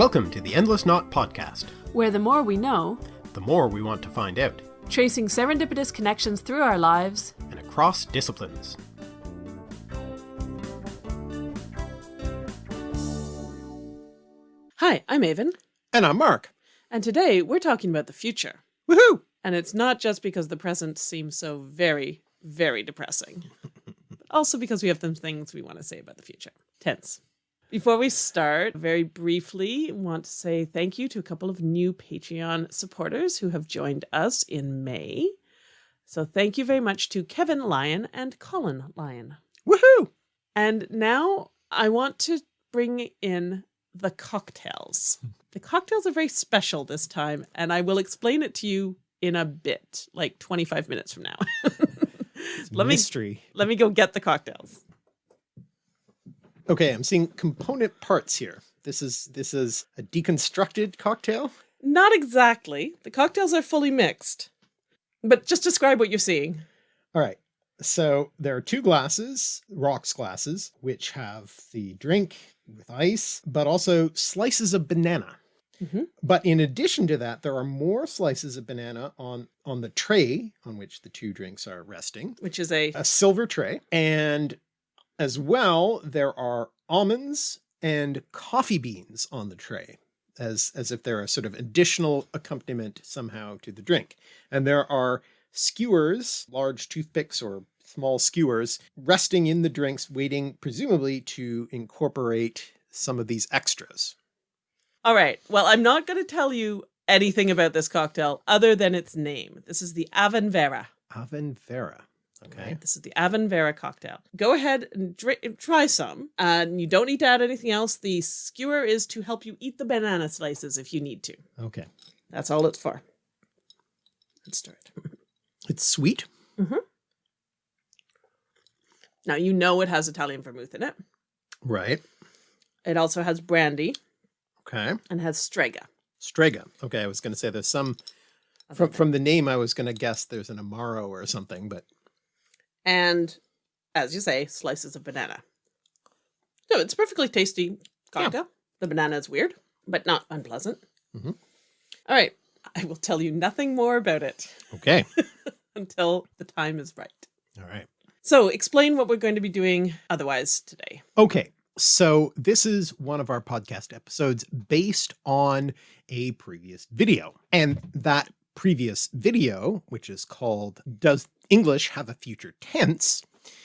Welcome to the Endless Knot Podcast, where the more we know, the more we want to find out, tracing serendipitous connections through our lives and across disciplines. Hi, I'm Aven. And I'm Mark. And today we're talking about the future. Woohoo! And it's not just because the present seems so very, very depressing, but also because we have some things we want to say about the future. Tense. Before we start, very briefly, want to say thank you to a couple of new Patreon supporters who have joined us in May. So thank you very much to Kevin Lyon and Colin Lyon. Woohoo! And now I want to bring in the cocktails. The cocktails are very special this time, and I will explain it to you in a bit, like 25 minutes from now. let mystery. me let me go get the cocktails. Okay, I'm seeing component parts here. This is this is a deconstructed cocktail? Not exactly. The cocktails are fully mixed. But just describe what you're seeing. All right. So there are two glasses, rocks glasses, which have the drink with ice, but also slices of banana. Mm -hmm. But in addition to that, there are more slices of banana on, on the tray on which the two drinks are resting, which is a, a silver tray. And as well, there are almonds and coffee beans on the tray as, as if they're a sort of additional accompaniment somehow to the drink. And there are skewers, large toothpicks or small skewers resting in the drinks, waiting presumably to incorporate some of these extras. All right. Well, I'm not going to tell you anything about this cocktail other than its name. This is the Avenvera. Avenvera. Okay. Right, this is the Avon Vera cocktail. Go ahead and try some. And you don't need to add anything else. The skewer is to help you eat the banana slices if you need to. Okay. That's all it's for. Let's start. It's sweet. Mm -hmm. Now you know it has Italian vermouth in it. Right. It also has brandy. Okay. And has strega. Strega. Okay. I was going to say there's some from, from the name, I was going to guess there's an Amaro or something, but and as you say, slices of banana. No, it's perfectly tasty cocktail. Yeah. The banana is weird, but not unpleasant. Mm -hmm. All right. I will tell you nothing more about it. Okay. until the time is right. All right. So explain what we're going to be doing otherwise today. Okay. So this is one of our podcast episodes based on a previous video and that previous video, which is called Does English have a future tense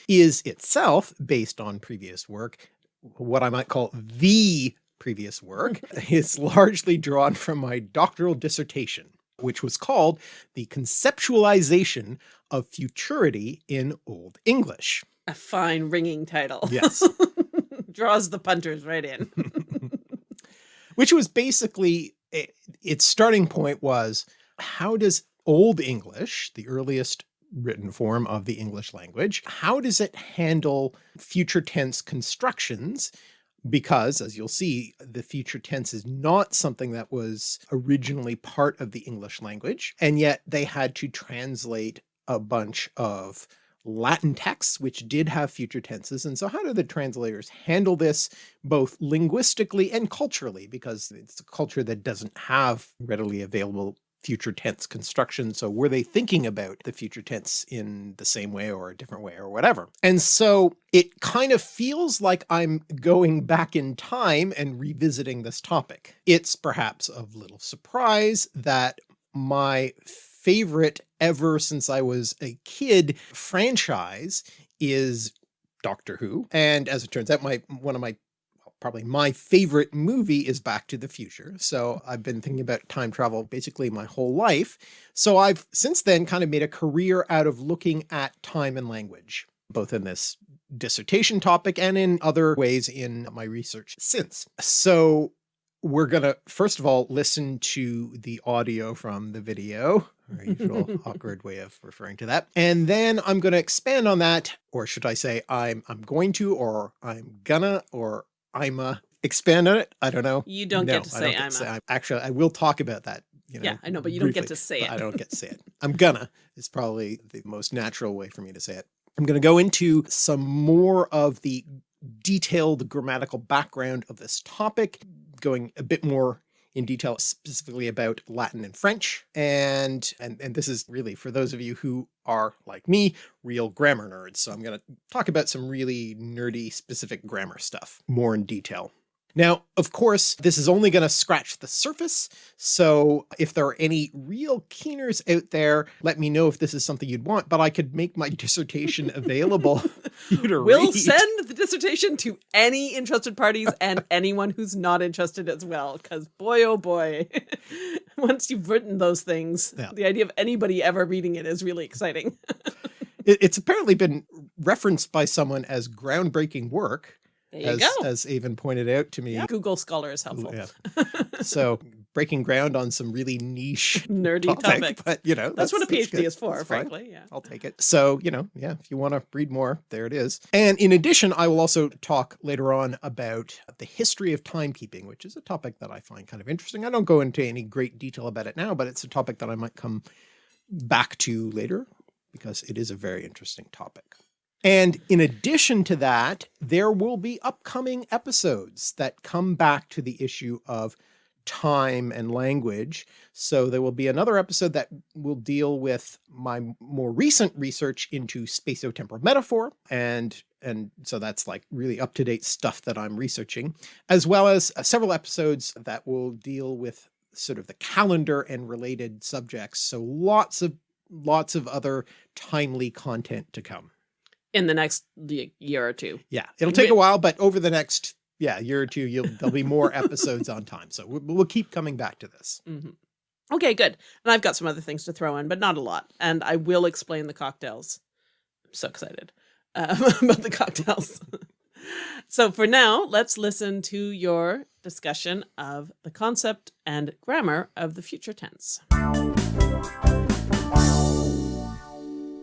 is itself based on previous work, what I might call the previous work is largely drawn from my doctoral dissertation, which was called the conceptualization of futurity in Old English. A fine ringing title. Yes. Draws the punters right in. which was basically, eh, its starting point was, how does Old English, the earliest written form of the English language. How does it handle future tense constructions? Because as you'll see, the future tense is not something that was originally part of the English language. And yet they had to translate a bunch of Latin texts, which did have future tenses. And so how do the translators handle this both linguistically and culturally? Because it's a culture that doesn't have readily available future tense construction. So were they thinking about the future tense in the same way or a different way or whatever? And so it kind of feels like I'm going back in time and revisiting this topic. It's perhaps of little surprise that my favorite ever since I was a kid franchise is Doctor Who. And as it turns out, my one of my probably my favorite movie is Back to the Future. So I've been thinking about time travel basically my whole life. So I've since then kind of made a career out of looking at time and language, both in this dissertation topic and in other ways in my research since. So we're going to first of all listen to the audio from the video our usual awkward way of referring to that. And then I'm going to expand on that, or should I say I'm, I'm going to, or I'm gonna, or I'm a expand on it. I don't know. You don't no, get to say I'm, say, I'm actually, I will talk about that. You know, yeah, I know, but you briefly, don't get to say it. I don't get to say it. I'm gonna it's probably the most natural way for me to say it. I'm going to go into some more of the detailed grammatical background of this topic, going a bit more in detail specifically about Latin and French. And, and, and this is really for those of you who are like me, real grammar nerds. So I'm going to talk about some really nerdy specific grammar stuff more in detail. Now, of course, this is only going to scratch the surface. So if there are any real keeners out there, let me know if this is something you'd want, but I could make my dissertation available We'll read. send the dissertation to any interested parties and anyone who's not interested as well. Cause boy, oh boy, once you've written those things, yeah. the idea of anybody ever reading it is really exciting. it's apparently been referenced by someone as groundbreaking work as, as Aven pointed out to me. Yeah. Google Scholar is helpful. Yeah. so breaking ground on some really niche nerdy topic, topic. but you know, that's, that's what a PhD is for, that's frankly. Fine. Yeah. I'll take it. So, you know, yeah, if you want to read more, there it is. And in addition, I will also talk later on about the history of timekeeping, which is a topic that I find kind of interesting. I don't go into any great detail about it now, but it's a topic that I might come back to later because it is a very interesting topic. And in addition to that, there will be upcoming episodes that come back to the issue of time and language. So there will be another episode that will deal with my more recent research into spatiotemporal metaphor. And, and so that's like really up to date stuff that I'm researching, as well as uh, several episodes that will deal with sort of the calendar and related subjects. So lots of, lots of other timely content to come in the next year or two. Yeah, it'll take a while, but over the next yeah year or two, you'll there'll be more episodes on time. So we'll, we'll keep coming back to this. Mm -hmm. Okay, good. And I've got some other things to throw in, but not a lot. And I will explain the cocktails. I'm so excited um, about the cocktails. so for now, let's listen to your discussion of the concept and grammar of the future tense.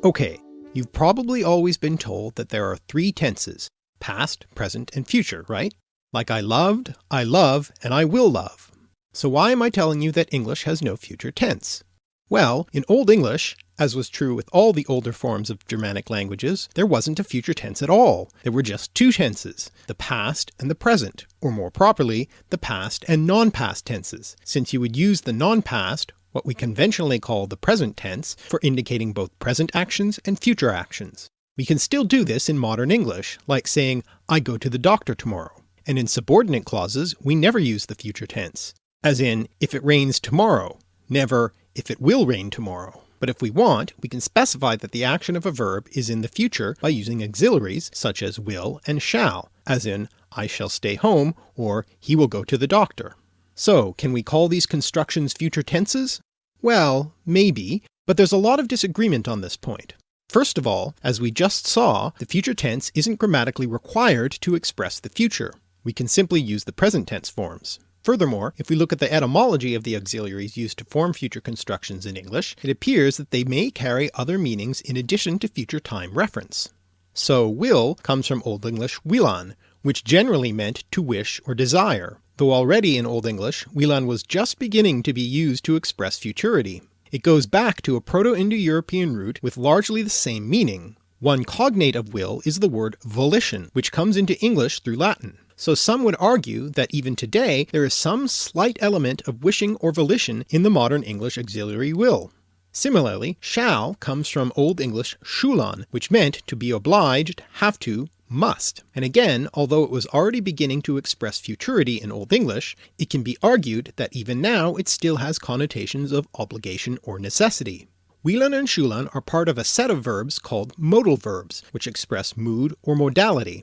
Okay, You've probably always been told that there are three tenses, past, present, and future, right? Like I loved, I love, and I will love. So why am I telling you that English has no future tense? Well, in Old English, as was true with all the older forms of Germanic languages, there wasn't a future tense at all. There were just two tenses, the past and the present, or more properly, the past and non-past tenses, since you would use the non-past what we conventionally call the present tense, for indicating both present actions and future actions. We can still do this in modern English, like saying, I go to the doctor tomorrow. And in subordinate clauses, we never use the future tense, as in, if it rains tomorrow, never, if it will rain tomorrow. But if we want, we can specify that the action of a verb is in the future by using auxiliaries such as will and shall, as in, I shall stay home, or he will go to the doctor. So can we call these constructions future tenses? Well, maybe, but there's a lot of disagreement on this point. First of all, as we just saw, the future tense isn't grammatically required to express the future. We can simply use the present tense forms. Furthermore, if we look at the etymology of the auxiliaries used to form future constructions in English, it appears that they may carry other meanings in addition to future time reference. So will comes from Old English willan, which generally meant to wish or desire, though already in Old English willan was just beginning to be used to express futurity. It goes back to a Proto-Indo-European root with largely the same meaning. One cognate of will is the word volition, which comes into English through Latin. So some would argue that even today there is some slight element of wishing or volition in the modern English auxiliary will. Similarly, shall comes from Old English sculan, which meant to be obliged, have to, must. And again, although it was already beginning to express futurity in Old English, it can be argued that even now it still has connotations of obligation or necessity. Willan and Sculan are part of a set of verbs called modal verbs, which express mood or modality.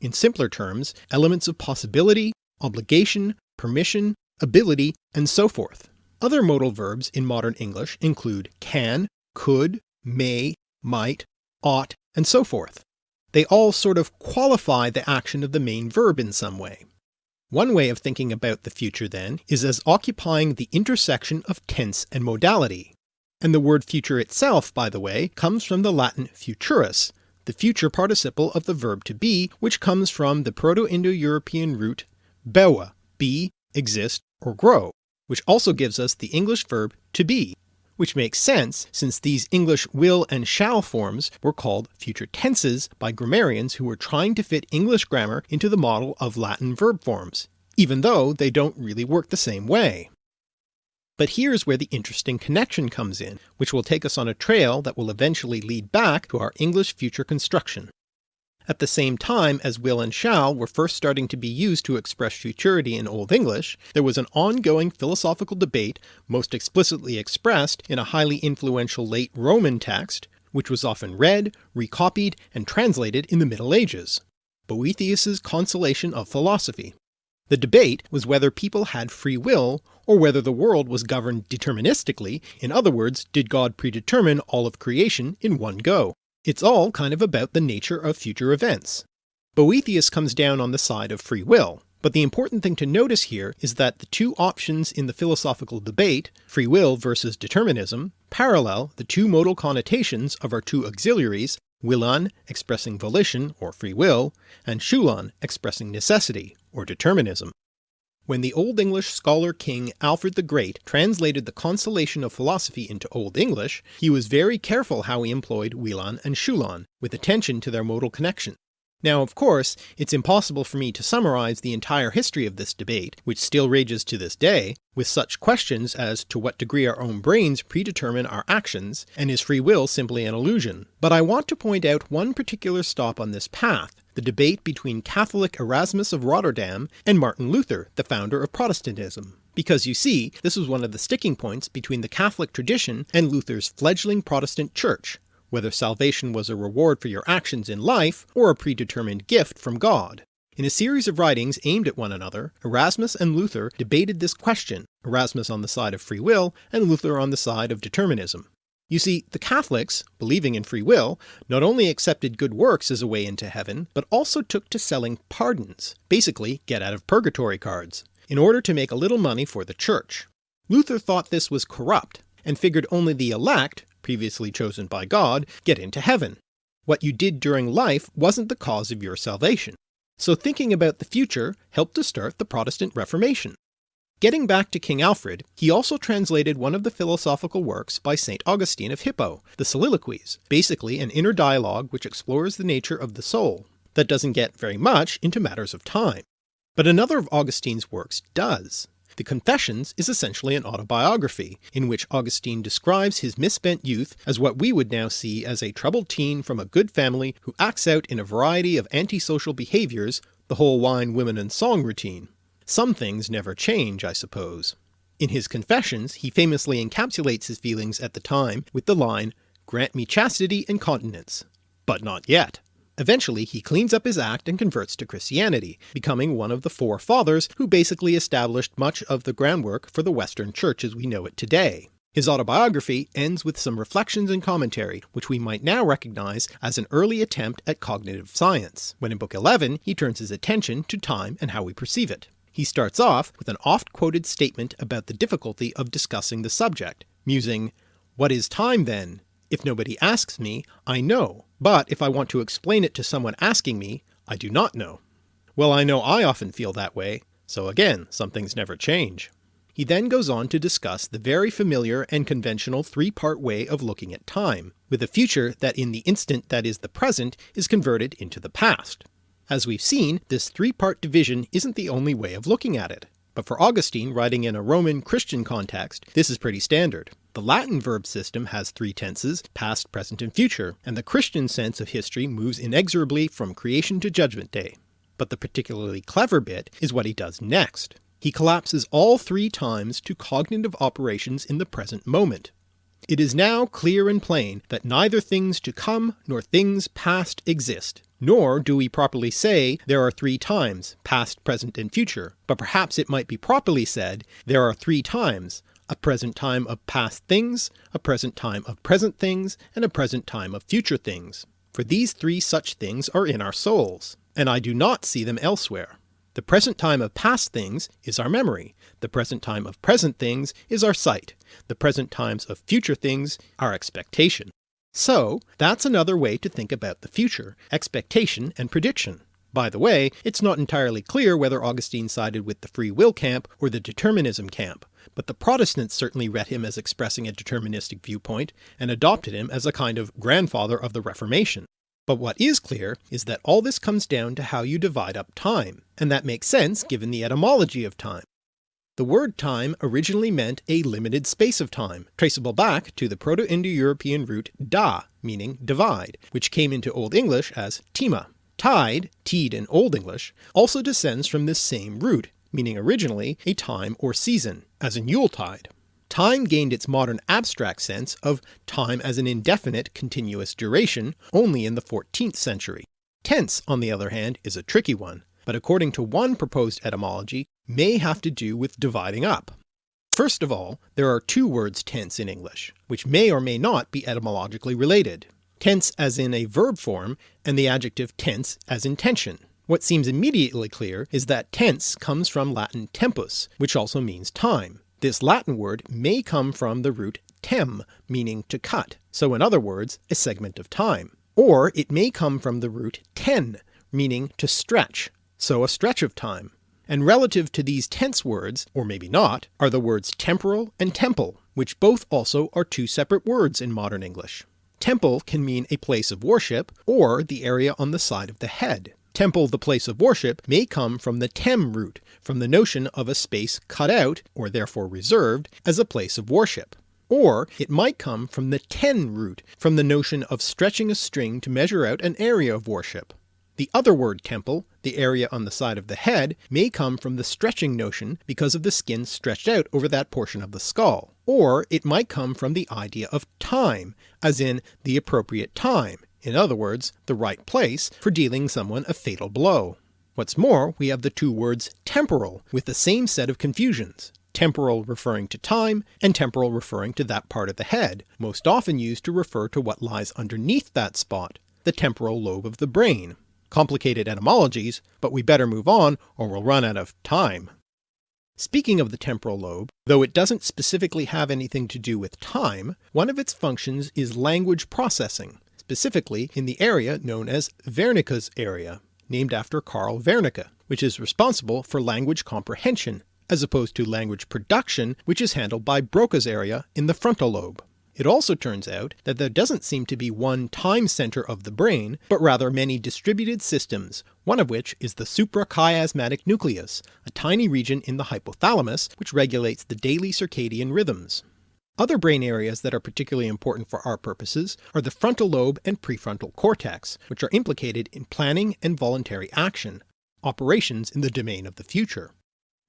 In simpler terms, elements of possibility, obligation, permission, ability, and so forth. Other modal verbs in modern English include can, could, may, might, ought, and so forth. They all sort of qualify the action of the main verb in some way. One way of thinking about the future then is as occupying the intersection of tense and modality. And the word future itself, by the way, comes from the Latin futurus, the future participle of the verb to be, which comes from the Proto-Indo-European root bewa, be, exist, or grow, which also gives us the English verb to be, which makes sense since these English will and shall forms were called future tenses by grammarians who were trying to fit English grammar into the model of Latin verb forms, even though they don't really work the same way. But here's where the interesting connection comes in, which will take us on a trail that will eventually lead back to our English future construction. At the same time as will and shall were first starting to be used to express futurity in Old English, there was an ongoing philosophical debate most explicitly expressed in a highly influential late Roman text, which was often read, recopied, and translated in the Middle Ages, Boethius's Consolation of Philosophy. The debate was whether people had free will, or whether the world was governed deterministically, in other words, did God predetermine all of creation in one go. It's all kind of about the nature of future events. Boethius comes down on the side of free will, but the important thing to notice here is that the two options in the philosophical debate, free will versus determinism, parallel the two modal connotations of our two auxiliaries, willan expressing volition or free will, and sculan expressing necessity or determinism. When the Old English scholar king Alfred the Great translated the Consolation of Philosophy into Old English, he was very careful how he employed willan and sculan, with attention to their modal connection. Now of course, it's impossible for me to summarise the entire history of this debate, which still rages to this day, with such questions as to what degree our own brains predetermine our actions, and is free will simply an illusion. But I want to point out one particular stop on this path, the debate between Catholic Erasmus of Rotterdam and Martin Luther, the founder of Protestantism. Because you see, this was one of the sticking points between the Catholic tradition and Luther's fledgling Protestant church, whether salvation was a reward for your actions in life or a predetermined gift from God. In a series of writings aimed at one another, Erasmus and Luther debated this question, Erasmus on the side of free will and Luther on the side of determinism. You see, the Catholics, believing in free will, not only accepted good works as a way into heaven, but also took to selling pardons, basically get out of purgatory cards, in order to make a little money for the church. Luther thought this was corrupt, and figured only the elect, previously chosen by God, get into heaven. What you did during life wasn't the cause of your salvation. So thinking about the future helped to start the Protestant Reformation. Getting back to King Alfred, he also translated one of the philosophical works by St. Augustine of Hippo, the Soliloquies, basically an inner dialogue which explores the nature of the soul, that doesn't get very much into matters of time. But another of Augustine's works does, the Confessions is essentially an autobiography, in which Augustine describes his misspent youth as what we would now see as a troubled teen from a good family who acts out in a variety of antisocial behaviours, the whole wine, women and song routine. Some things never change, I suppose. In his Confessions he famously encapsulates his feelings at the time with the line, grant me chastity and continence, but not yet. Eventually he cleans up his act and converts to Christianity, becoming one of the four fathers who basically established much of the groundwork for the Western Church as we know it today. His autobiography ends with some reflections and commentary, which we might now recognise as an early attempt at cognitive science, when in Book 11 he turns his attention to time and how we perceive it. He starts off with an oft-quoted statement about the difficulty of discussing the subject, musing, What is time then? If nobody asks me, I know, but if I want to explain it to someone asking me, I do not know. Well I know I often feel that way, so again, some things never change. He then goes on to discuss the very familiar and conventional three-part way of looking at time, with a future that in the instant that is the present is converted into the past. As we've seen, this three-part division isn't the only way of looking at it, but for Augustine writing in a Roman Christian context, this is pretty standard. The Latin verb system has three tenses, past, present, and future, and the Christian sense of history moves inexorably from creation to judgment day. But the particularly clever bit is what he does next. He collapses all three times to cognitive operations in the present moment. It is now clear and plain that neither things to come nor things past exist, nor do we properly say there are three times, past, present, and future, but perhaps it might be properly said there are three times, a present time of past things, a present time of present things, and a present time of future things. For these three such things are in our souls, and I do not see them elsewhere. The present time of past things is our memory, the present time of present things is our sight, the present times of future things our expectation. So that's another way to think about the future, expectation and prediction. By the way, it's not entirely clear whether Augustine sided with the free will camp or the determinism camp, but the Protestants certainly read him as expressing a deterministic viewpoint and adopted him as a kind of grandfather of the Reformation. But what is clear is that all this comes down to how you divide up time, and that makes sense given the etymology of time. The word time originally meant a limited space of time, traceable back to the Proto-Indo-European root da, meaning divide, which came into Old English as tima. Tide, teed in Old English, also descends from this same root, meaning originally a time or season, as in Yuletide. Time gained its modern abstract sense of time as an indefinite continuous duration only in the 14th century. Tense, on the other hand, is a tricky one, but according to one proposed etymology may have to do with dividing up. First of all, there are two words tense in English, which may or may not be etymologically related tense as in a verb form, and the adjective tense as in tension. What seems immediately clear is that tense comes from Latin tempus, which also means time. This Latin word may come from the root tem, meaning to cut, so in other words a segment of time. Or it may come from the root ten, meaning to stretch, so a stretch of time. And relative to these tense words, or maybe not, are the words temporal and temple, which both also are two separate words in modern English. Temple can mean a place of worship, or the area on the side of the head. Temple the place of worship may come from the tem root, from the notion of a space cut out, or therefore reserved, as a place of worship. Or it might come from the ten root, from the notion of stretching a string to measure out an area of worship. The other word temple, the area on the side of the head, may come from the stretching notion because of the skin stretched out over that portion of the skull. Or it might come from the idea of time, as in the appropriate time, in other words the right place, for dealing someone a fatal blow. What's more, we have the two words temporal with the same set of confusions, temporal referring to time, and temporal referring to that part of the head, most often used to refer to what lies underneath that spot, the temporal lobe of the brain, complicated etymologies, but we better move on or we'll run out of time. Speaking of the temporal lobe, though it doesn't specifically have anything to do with time, one of its functions is language processing, specifically in the area known as Wernicke's area, named after Carl Wernicke, which is responsible for language comprehension, as opposed to language production which is handled by Broca's area in the frontal lobe. It also turns out that there doesn't seem to be one time center of the brain, but rather many distributed systems, one of which is the suprachiasmatic nucleus, a tiny region in the hypothalamus which regulates the daily circadian rhythms. Other brain areas that are particularly important for our purposes are the frontal lobe and prefrontal cortex, which are implicated in planning and voluntary action, operations in the domain of the future.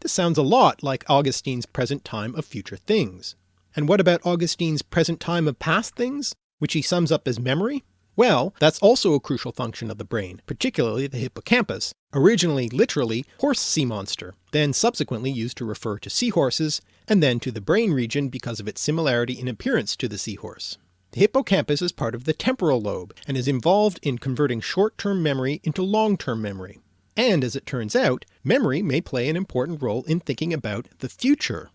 This sounds a lot like Augustine's present time of future things. And what about Augustine's present time of past things, which he sums up as memory? Well, that's also a crucial function of the brain, particularly the hippocampus, originally literally horse sea monster, then subsequently used to refer to seahorses, and then to the brain region because of its similarity in appearance to the seahorse. The hippocampus is part of the temporal lobe, and is involved in converting short-term memory into long-term memory. And as it turns out, memory may play an important role in thinking about the future.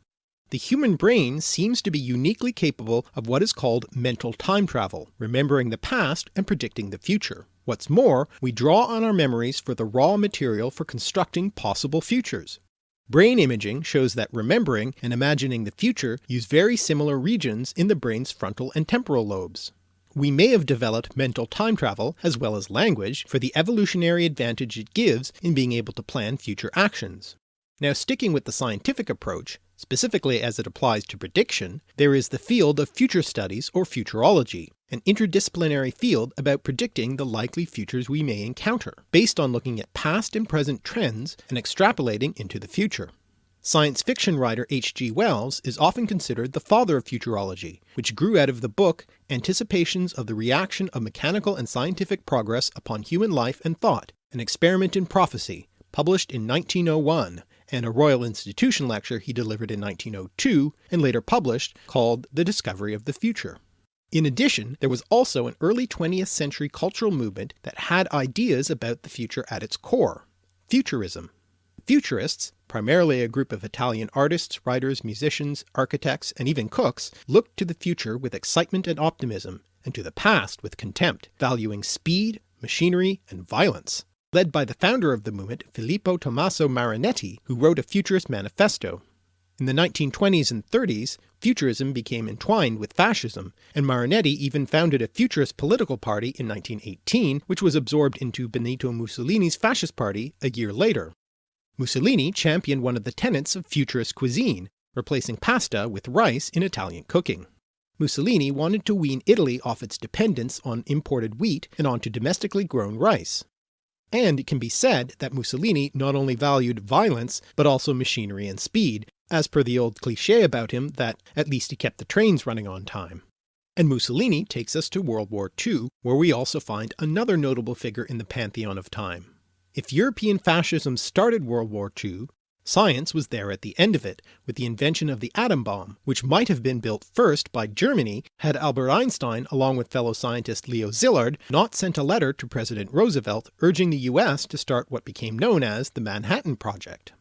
The human brain seems to be uniquely capable of what is called mental time travel, remembering the past and predicting the future. What's more, we draw on our memories for the raw material for constructing possible futures. Brain imaging shows that remembering and imagining the future use very similar regions in the brain's frontal and temporal lobes. We may have developed mental time travel, as well as language, for the evolutionary advantage it gives in being able to plan future actions. Now sticking with the scientific approach, Specifically as it applies to prediction, there is the field of future studies or futurology, an interdisciplinary field about predicting the likely futures we may encounter, based on looking at past and present trends and extrapolating into the future. Science fiction writer H.G. Wells is often considered the father of futurology, which grew out of the book Anticipations of the Reaction of Mechanical and Scientific Progress upon Human Life and Thought, an Experiment in Prophecy, published in 1901, and a Royal Institution lecture he delivered in 1902 and later published called The Discovery of the Future. In addition, there was also an early 20th century cultural movement that had ideas about the future at its core, Futurism. Futurists, primarily a group of Italian artists, writers, musicians, architects, and even cooks, looked to the future with excitement and optimism, and to the past with contempt, valuing speed, machinery, and violence led by the founder of the movement Filippo Tommaso Marinetti, who wrote a futurist manifesto. In the 1920s and 30s, futurism became entwined with fascism, and Marinetti even founded a futurist political party in 1918 which was absorbed into Benito Mussolini's fascist party a year later. Mussolini championed one of the tenets of futurist cuisine, replacing pasta with rice in Italian cooking. Mussolini wanted to wean Italy off its dependence on imported wheat and onto domestically grown rice. And it can be said that Mussolini not only valued violence but also machinery and speed, as per the old cliché about him that at least he kept the trains running on time. And Mussolini takes us to World War II, where we also find another notable figure in the pantheon of time. If European fascism started World War II, science was there at the end of it, with the invention of the atom bomb, which might have been built first by Germany had Albert Einstein along with fellow scientist Leo Szilard not sent a letter to President Roosevelt urging the US to start what became known as the Manhattan Project.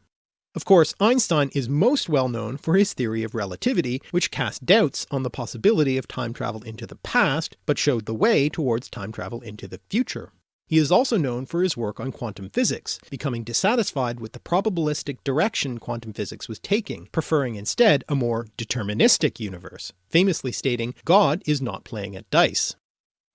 Of course, Einstein is most well known for his theory of relativity, which cast doubts on the possibility of time travel into the past, but showed the way towards time travel into the future. He is also known for his work on quantum physics, becoming dissatisfied with the probabilistic direction quantum physics was taking, preferring instead a more deterministic universe, famously stating God is not playing at dice.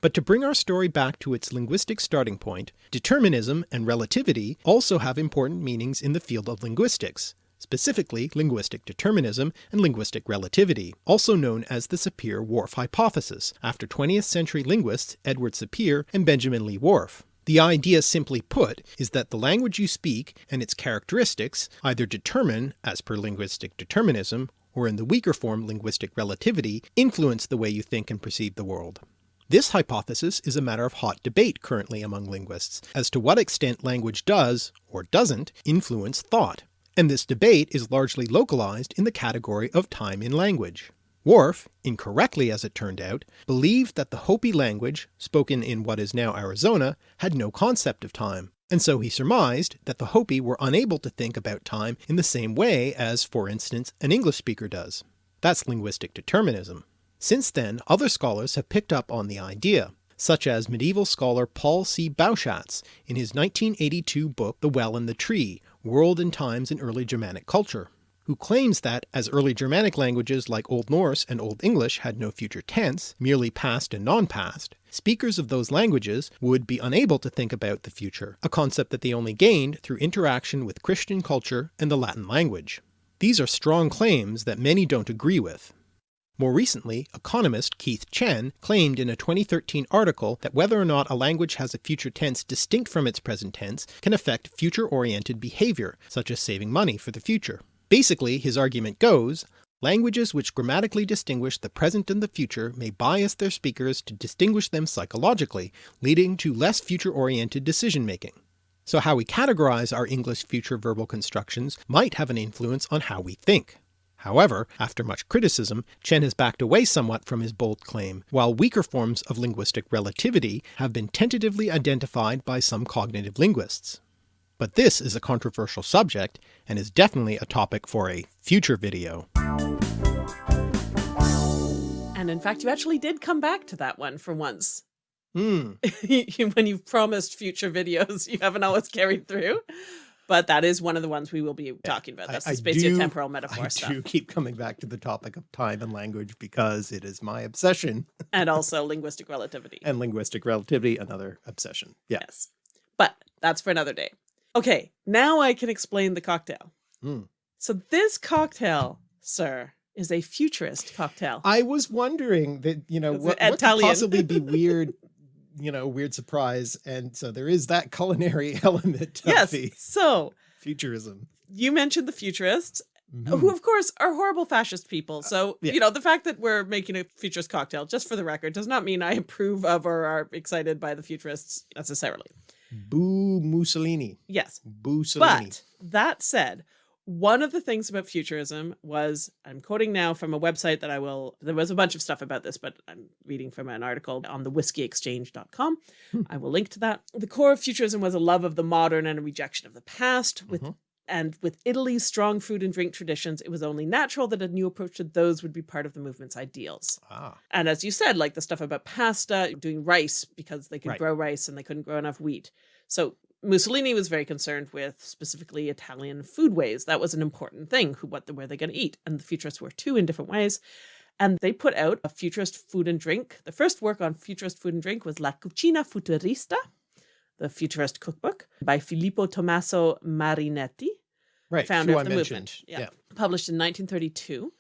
But to bring our story back to its linguistic starting point, determinism and relativity also have important meanings in the field of linguistics, specifically linguistic determinism and linguistic relativity, also known as the Sapir-Whorf hypothesis, after 20th century linguists Edward Sapir and Benjamin Lee Whorf. The idea simply put is that the language you speak and its characteristics either determine, as per linguistic determinism, or in the weaker form linguistic relativity, influence the way you think and perceive the world. This hypothesis is a matter of hot debate currently among linguists, as to what extent language does, or doesn't, influence thought, and this debate is largely localized in the category of time in language. Whorf, incorrectly as it turned out, believed that the Hopi language, spoken in what is now Arizona, had no concept of time, and so he surmised that the Hopi were unable to think about time in the same way as, for instance, an English speaker does. That's linguistic determinism. Since then other scholars have picked up on the idea, such as medieval scholar Paul C. Bauschatz in his 1982 book The Well and the Tree, World and Times in Early Germanic Culture, who claims that as early Germanic languages like Old Norse and Old English had no future tense, merely past and non-past, speakers of those languages would be unable to think about the future, a concept that they only gained through interaction with Christian culture and the Latin language. These are strong claims that many don't agree with, more recently, economist Keith Chen claimed in a 2013 article that whether or not a language has a future tense distinct from its present tense can affect future-oriented behaviour, such as saving money for the future. Basically, his argument goes, languages which grammatically distinguish the present and the future may bias their speakers to distinguish them psychologically, leading to less future-oriented decision-making. So how we categorize our English future verbal constructions might have an influence on how we think. However, after much criticism, Chen has backed away somewhat from his bold claim, while weaker forms of linguistic relativity have been tentatively identified by some cognitive linguists. But this is a controversial subject, and is definitely a topic for a future video. And in fact, you actually did come back to that one for once. Hmm. when you've promised future videos, you haven't always carried through but that is one of the ones we will be talking about. That's I, the spatiotemporal metaphor I stuff. Do keep coming back to the topic of time and language because it is my obsession. and also linguistic relativity. And linguistic relativity, another obsession. Yeah. Yes. But that's for another day. Okay, now I can explain the cocktail. Mm. So this cocktail, sir, is a futurist cocktail. I was wondering that, you know, what, what could possibly be weird you know, weird surprise. And so there is that culinary element yes, the so futurism. You mentioned the futurists, mm -hmm. who Mm-hmm. of course are horrible fascist people. So, uh, yeah. you know, the fact that we're making a futurist cocktail, just for the record, does not mean I approve of or are excited by the futurists necessarily. Boo Mussolini. Yes. Boo Mussolini. But that said, one of the things about futurism was, I'm quoting now from a website that I will, there was a bunch of stuff about this, but I'm reading from an article on the whiskeyexchange.com. Hmm. I will link to that. The core of futurism was a love of the modern and a rejection of the past with Mhm. and with Italy's strong food and drink traditions, it was only natural that a new approach to those would be part of the movement's ideals. Ah. And as you said, like the stuff about pasta, doing rice because they could Right. grow rice and they couldn't grow enough wheat. So Mussolini was very concerned with specifically Italian foodways. That was an important thing. Who, what, where they going to eat? And the futurists were too in different ways. And they put out a futurist food and drink. The first work on futurist food and drink was La Cucina Futurista, the futurist cookbook by Filippo Tommaso Marinetti, right, founder of the movement. Yeah. Published in 1932.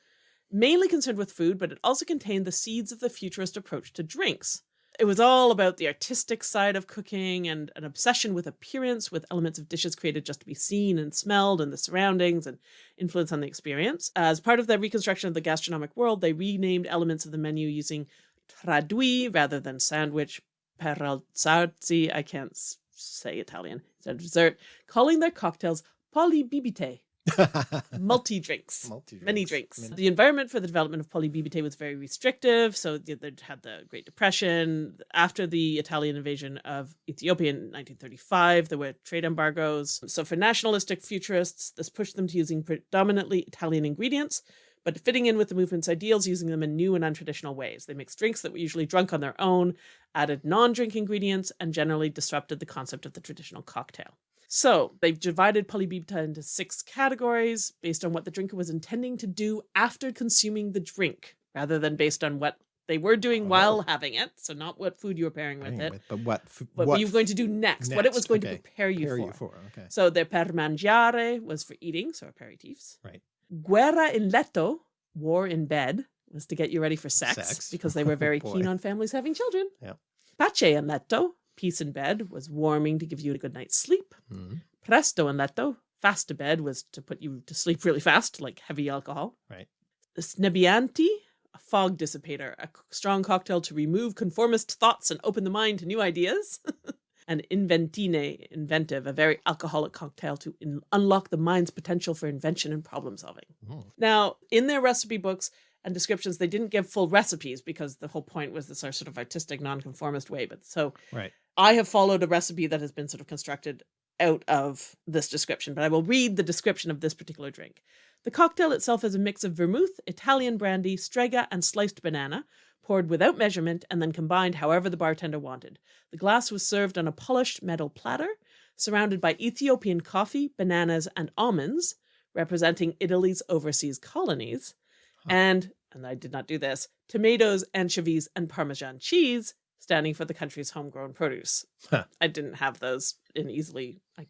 Mainly concerned with food, but it also contained the seeds of the futurist approach to drinks. It was all about the artistic side of cooking and an obsession with appearance, with elements of dishes created just to be seen and smelled and the surroundings and influence on the experience. As part of their reconstruction of the gastronomic world, they renamed elements of the menu using traidue rather than sandwich, per alzarsi, I can't say Italian, instead of dessert, calling their cocktails polibibite, multi drinks. Multi-drinks. Many drinks. Many- The environment for the development of polibibite was very restrictive. So they had the Great Depression. After the Italian invasion of Ethiopia in 1935, there were trade embargoes. So for nationalistic futurists, this pushed them to using predominantly Italian ingredients, but fitting in with the movement's ideals, using them in new and untraditional ways. They mixed drinks that were usually drunk on their own, added non-drink ingredients, and generally disrupted the concept of the traditional cocktail. So they've divided polibibita into six categories based on what the drinker was intending to do after consuming the drink, rather than based on what they were doing oh. while having it. So not what food you were pairing with it, with- but what, but what you were going to do next, what it was going okay. to prepare you prepare for. you for? Okay. So their per mangiare was for eating, so aperitifs. Right. Guerra in letto, war in bed, was to get you ready for sex, Sex. because they were very Oh, keen on families having children. Yeah. Pace in letto, peace in bed, was warming to give you a good night's sleep. Mhm. Presto in letto, fast to bed, was to put you to sleep really fast, like heavy alcohol. Right. Snebbianti, a fog dissipator, a strong cocktail to remove conformist thoughts and open the mind to new ideas. and inventine, inventive, a very alcoholic cocktail to in- unlock the mind's potential for invention and problem solving. Mm. Now, in their recipe books and descriptions, they didn't give full recipes because the whole point was this sort of artistic, nonconformist way. But so Right. I have followed a recipe that has been sort of constructed out of this description, but I will read the description of this particular drink. The cocktail itself is a mix of vermouth, Italian brandy, strega, and sliced banana, poured without measurement and then combined however the bartender wanted. The glass was served on a polished metal platter, surrounded by Ethiopian coffee, bananas, and almonds, representing Italy's overseas colonies, and, and I did not do this, tomatoes, anchovies, and Parmesan cheese, standing for the country's homegrown produce. Huh. I didn't have those in easily. I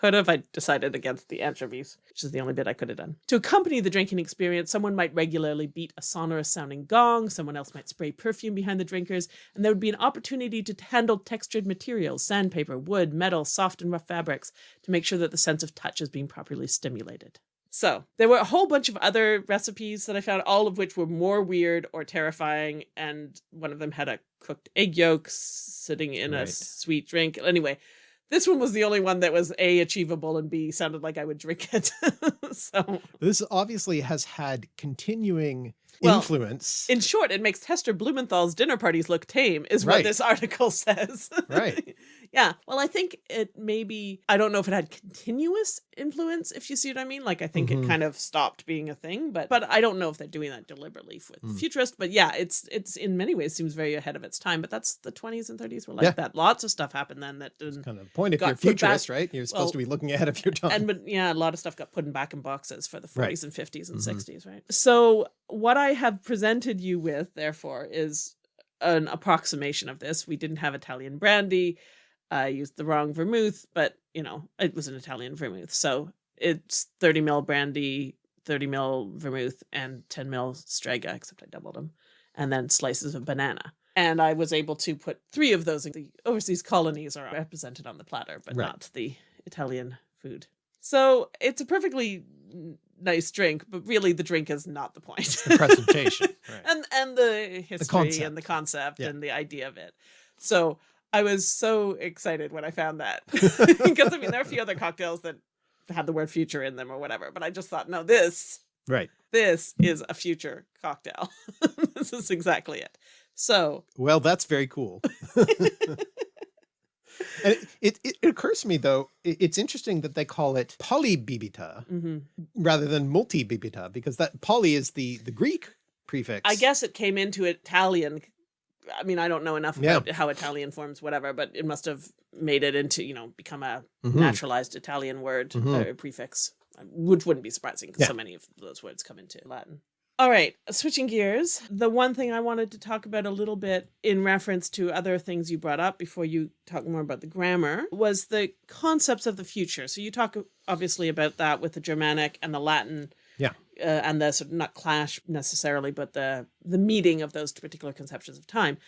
could have. I decided against the anchovies, which is the only bit I could have done. To accompany the drinking experience, someone might regularly beat a sonorous sounding gong, someone else might spray perfume behind the drinkers, and there would be an opportunity to handle textured materials, sandpaper, wood, metal, soft and rough fabrics, to make sure that the sense of touch is being properly stimulated. So there were a whole bunch of other recipes that I found, all of which were more weird or terrifying. And one of them had a cooked egg yolk sitting in a sweet drink. Anyway, this one was the only one that was A, achievable, and B, sounded like I would drink it. so, This obviously has had continuing Well, influence. in short, it makes Heston Blumenthal's dinner parties look tame, is what this article says. Right. yeah. Well, I think it maybe, I don't know if it had continuous influence, if you see what I mean. Like, I think Mhm. it kind of stopped being a thing, but but I don't know if they're doing that deliberately with Mm. futurist. But yeah, it's it's in many ways seems very ahead of its time. But that's the 20s and 30s were like Yeah. that. Lots of stuff happened then that didn't. kind of point if you're put back- futurist, right? You're supposed well, to be looking ahead of your time. And but yeah, a lot of stuff got put in back in boxes for the 40s Right. and 50s and Mhm. 60s, right? So what I have presented you with, therefore, is an approximation of this. We didn't have Italian brandy. I used the wrong vermouth, but you know, it was an Italian vermouth. So it's 30 mil brandy, 30 mil vermouth, and 10 mil strega, except I doubled them, and then slices of banana. And I was able to put three of those. In the overseas colonies are represented on the platter, but Right. not the Italian food. So it's a perfectly nice drink, but really the drink is not the point. the presentation. Right. and and the history and the concept. concept Yeah. and the idea of it. So I was so excited when I found that because I mean there are a few other cocktails that had the word future in them or whatever, but I just thought no, this right. this is a future cocktail. this is exactly it. So Well, that's very cool. And it, it, it occurs to me though, it- it's interesting that they call it polibibita mhm. rather than multibibita because that poly is the, the Greek prefix. I guess it came into Italian I mean, I don't know enough Yeah. about how Italian forms whatever, but it must have made it into, you know, become a Mhm. naturalized Italian word Mhm. or prefix, which wouldn't be surprising because Yeah. so many of those words come into Latin. All right, switching gears. The one thing I wanted to talk about a little bit in reference to other things you brought up before you talk more about the grammar was the concepts of the future. So you talk obviously about that with the Germanic and the Latin Yeah. uh, and the sort of not clash necessarily, but the the meeting of those particular conceptions of time.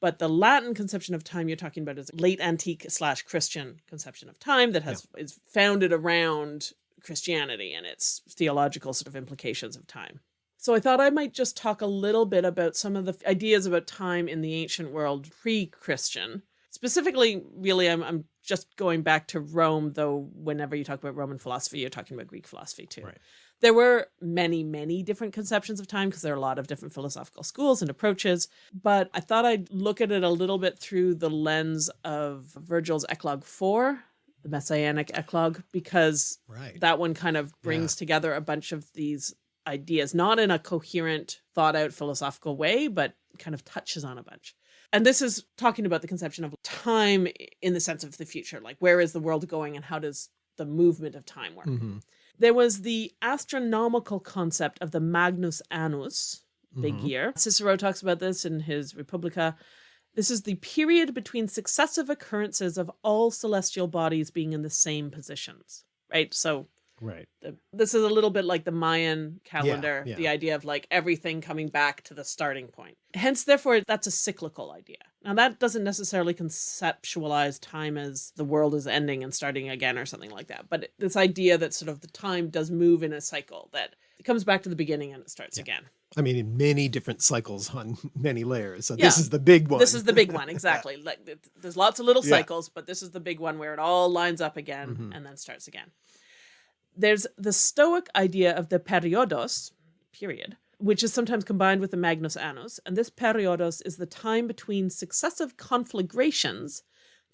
But the Latin conception of time you're talking about is late antique slash Christian conception of time that has is founded around Christianity and its theological sort of implications of time. So I thought I might just talk a little bit about some of the ideas about time in the ancient world pre-Christian. Specifically, really, I'm, I'm just going back to Rome, though whenever you talk about Roman philosophy, you're talking about Greek philosophy too. Right. There were many, many different conceptions of time because there are a lot of different philosophical schools and approaches. But I thought I'd look at it a little bit through the lens of Virgil's Eclogue 4, the Messianic Eclogue, because Right. that one kind of brings together a bunch of these ideas, not in a coherent, thought out philosophical way, but kind of touches on a bunch. And this is talking about the conception of time in the sense of the future, like where is the world going and how does the movement of time work? Mhm. There was the astronomical concept of the Magnus Annus, big Mhm. year. Cicero talks about this in his Republica. This is the period between successive occurrences of all celestial bodies being in the same positions, right? So Right. the, this is a little bit like the Mayan calendar, yeah. the idea of like everything coming back to the starting point. Hence, therefore, that's a cyclical idea. Now, that doesn't necessarily conceptualize time as the world is ending and starting again or something like that. But this idea that sort of the time does move in a cycle, that it comes back to the beginning and it starts Yeah. again. I mean, in many different cycles on many layers. So Yeah. this is the big one. This is the big one, exactly. like there's lots of little Yeah. cycles, but this is the big one where it all lines up again Mhm. and then starts again. There's the Stoic idea of the periodos, period, which is sometimes combined with the Magnus Annus, and this periodos is the time between successive conflagrations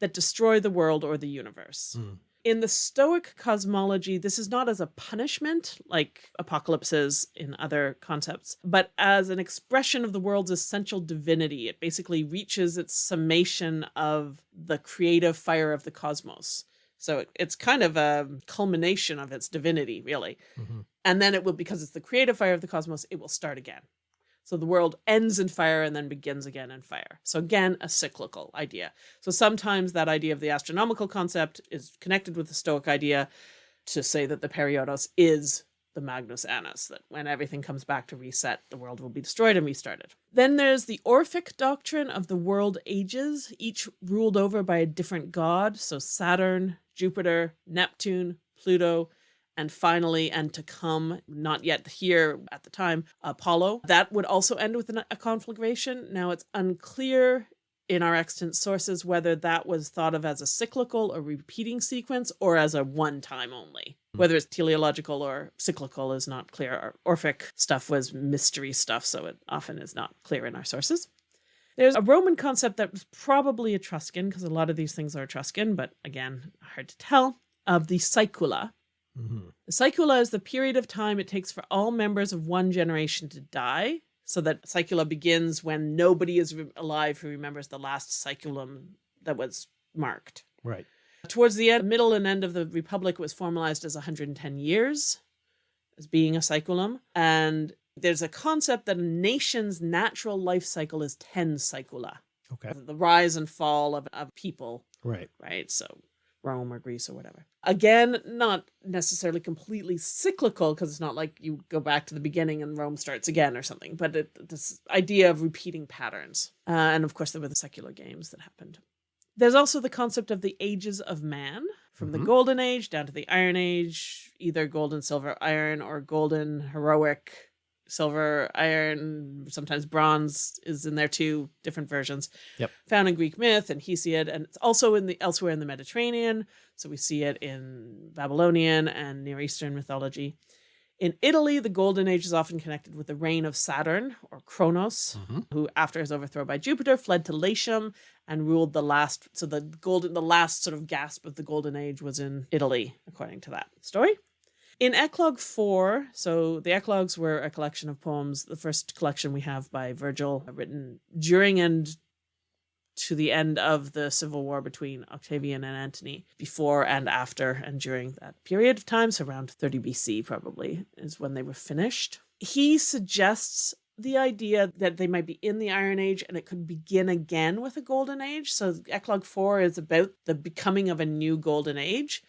that destroy the world or the universe. Mm. In the Stoic cosmology, this is not as a punishment like apocalypses in other concepts, but as an expression of the world's essential divinity. It basically reaches its summation of the creative fire of the cosmos. So it- it's kind of a culmination of its divinity, really. Mhm. And then it will, because it's the creative fire of the cosmos, it will start again. So the world ends in fire and then begins again in fire. So again, a cyclical idea. So sometimes that idea of the astronomical concept is connected with the Stoic idea to say that the periodos is the Magnus Annus, that when everything comes back to reset, the world will be destroyed and restarted. Then there's the Orphic doctrine of the world ages, each ruled over by a different god. So Saturn, Jupiter, Neptune, Pluto, and finally, and to come, not yet here at the time, Apollo. That would also end with a conflagration. Now it's unclear in our extant sources whether that was thought of as a cyclical or repeating sequence or as a one time only. Whether it's teleological or cyclical is not clear. Our Orphic stuff was mystery stuff, so it often is not clear in our sources. There's a Roman concept that was probably Etruscan, because a lot of these things are Etruscan, but again, hard to tell, of the Saecula. Mhm. The Saecula is the period of time it takes for all members of one generation to die, so that Saecula begins when nobody is re- alive who remembers the last Saeculum that was marked. Right. Towards the end, middle and end of the Republic was formalized as 110 years as being a Saeculum. And there's a concept that a nation's natural life cycle is 10 saecula. Okay. the rise and fall of, of people Right. right? So Rome or Greece or whatever. Again, not necessarily completely cyclical because it's not like you go back to the beginning and Rome starts again or something, but it, this idea of repeating patterns. Uh, and of course, there were the secular games that happened. There's also the concept of the ages of man, from the Mhm. Golden Age down to the Iron Age, either golden, silver, iron, or golden, heroic, silver, iron, sometimes bronze is in there too, different versions. Yep. Found in Greek myth and Hesiod, and it's also in the elsewhere in the Mediterranean. So we see it in Babylonian and Near Eastern mythology. In Italy, the Golden Age is often connected with the reign of Saturn or Kronos, Mhm. who, after his overthrow by Jupiter, fled to Latium and ruled the last. So the golden, the last sort of gasp of the Golden Age was in Italy, according to that story. In Eclogue 4, so the Eclogues were a collection of poems, the first collection we have by Virgil, written during and to the end of the civil war between Octavian and Antony, before and after and during that period of time, so around 30 BC probably is when they were finished. He suggests the idea that they might be in the Iron Age and it could begin again with a Golden Age. So Eclogue 4 is about the becoming of a new Golden Age.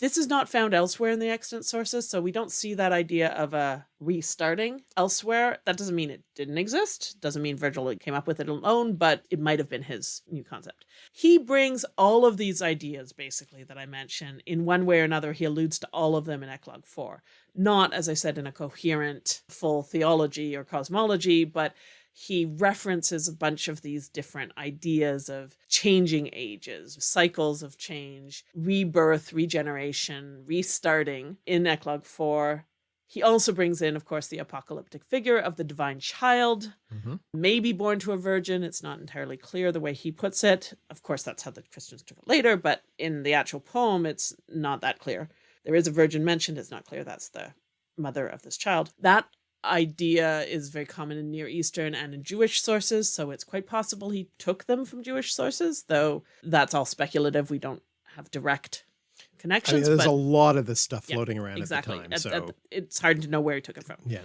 This is not found elsewhere in the extant sources, so we don't see that idea of a restarting elsewhere. That doesn't mean it didn't exist, doesn't mean Virgil came up with it alone, but it might have been his new concept. He brings all of these ideas, basically, that I mentioned. In one way or another, he alludes to all of them in Eclogue 4. Not, as I said, in a coherent, full theology or cosmology, but he references a bunch of these different ideas of changing ages, cycles of change, rebirth, regeneration, restarting in Eclogue 4. He also brings in, of course, the apocalyptic figure of the divine child, Mm -hmm. maybe born to a virgin. It's not entirely clear the way he puts it. Of course, that's how the Christians took it later, but in the actual poem, it's not that clear. There is a virgin mentioned. It's not clear that's the mother of this child. That idea is very common in Near Eastern and in Jewish sources, so it's quite possible he took them from Jewish sources, though that's all speculative. We don't have direct connections. I mean, there's but, a lot of this stuff yeah, floating around exactly. at the time. At- so at- it's hard to know where he took it from. yeah.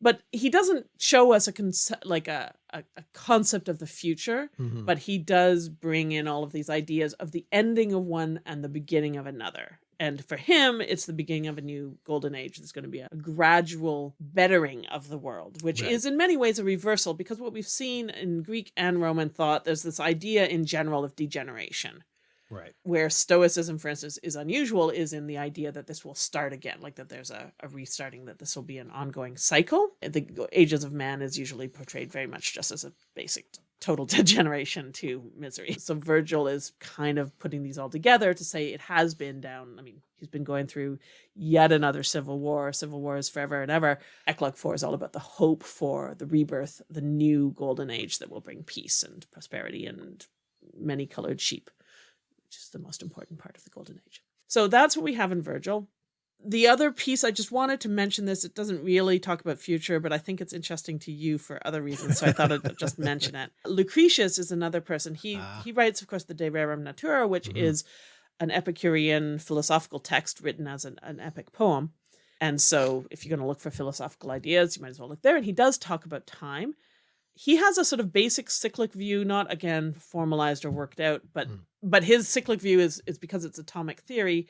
But he doesn't show us a concept like a, a, a concept of the future, Mhm. but he does bring in all of these ideas of the ending of one and the beginning of another. And for him, it's the beginning of a new golden age. There's going to be a gradual bettering of the world, which Right. is in many ways a reversal because what we've seen in Greek and Roman thought, there's this idea in general of degeneration right. where stoicism for instance is unusual is in the idea that this will start again like that there's a, a restarting that this will be an ongoing cycle the ages of man is usually portrayed very much just as a basic total degeneration to misery so virgil is kind of putting these all together to say it has been down i mean he's been going through yet another civil war civil war is forever and ever eclogue 4 is all about the hope for the rebirth the new golden age that will bring peace and prosperity and many colored sheep which is the most important part of the Golden Age. So that's what we have in Virgil. The other piece, I just wanted to mention this. It doesn't really talk about future, but I think it's interesting to you for other reasons. So I thought I'd just mention it. Lucretius is another person. He Ah. he writes, of course, the De Rerum Natura, which Mhm. is an Epicurean philosophical text written as an, an epic poem. And so if you're going to look for philosophical ideas, you might as well look there. And he does talk about time. He has a sort of basic cyclic view, not again formalized or worked out, but Mm. but his cyclic view is is because it's atomic theory,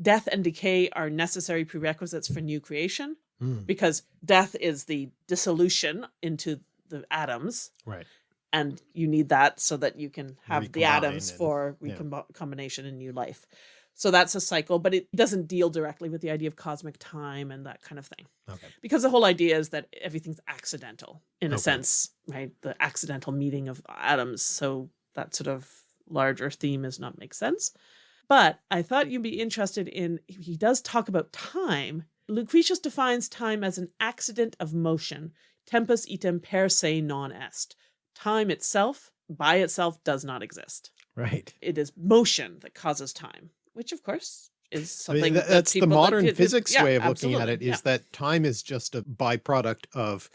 death and decay are necessary prerequisites for new creation Mm, because death is the dissolution into the atoms right. and you need that so that you can have the atoms and- for yeah. recombination and new life. So that's a cycle, but it doesn't deal directly with the idea of cosmic time and that kind of thing. Okay. Because the whole idea is that everything's accidental in a sense, right? The accidental meeting of atoms. So that sort of larger theme is not make sense. But I thought you'd be interested in he does talk about time. Lucretius defines time as an accident of motion, tempus item per se non est. Time itself, by itself, does not exist. Right. It is motion that causes time, which of course is I something mean, that that's the that modern did- physics yeah, way of looking at it is yeah. that time is just a byproduct of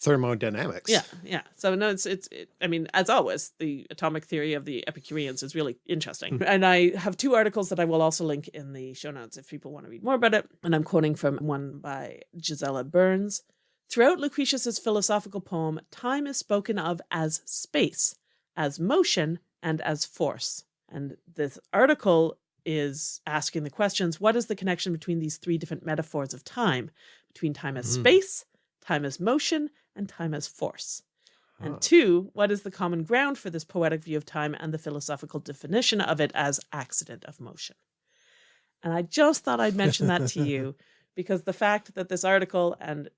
thermodynamics. Yeah, yeah. So no, it's it's. It, I mean, as always, the atomic theory of the Epicureans is really interesting, Mm. and I have two articles that I will also link in the show notes if people want to read more about it. And I'm quoting from one by Gisela Berns. Throughout Lucretius's philosophical poem, time is spoken of as space, as motion, and as force. And this article is asking the questions: What is the connection between these three different metaphors of time? Between time as Mm. space, time as motion, and time as force. And two, what is the common ground for this poetic view of time and the philosophical definition of it as accident of motion? And I just thought I'd mention that to you because the fact that this article and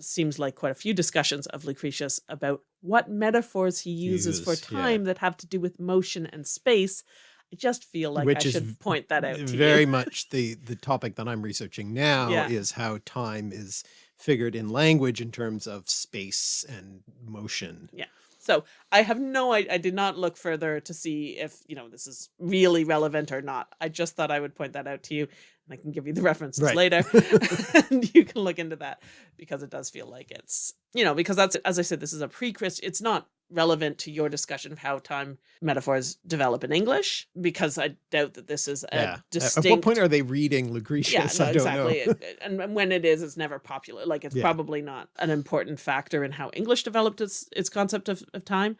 seems like quite a few discussions of Lucretius about what metaphors he uses for Uses, yeah. time that have to do with motion and space, I just feel like Which I should point that out to very much the the topic that I'm researching now Yeah. is how time is figured in language in terms of space and motion. Yeah. So I have no, I, I did not look further to see if, you know, this is really relevant or not. I just thought I would point that out to you and I can give you the references Right. later and you can look into that because it does feel like it's, you know, because that's, as I said, this is a pre-Christ, it's not relevant to your discussion of how time metaphors develop in English, because I doubt that this is a yeah. distinct. At what point are they reading Lucretius? yeah, no, I don't exactly. know. and and when it is, it's never popular. Like it's Yeah. probably not an important factor in how English developed its its concept of, of time.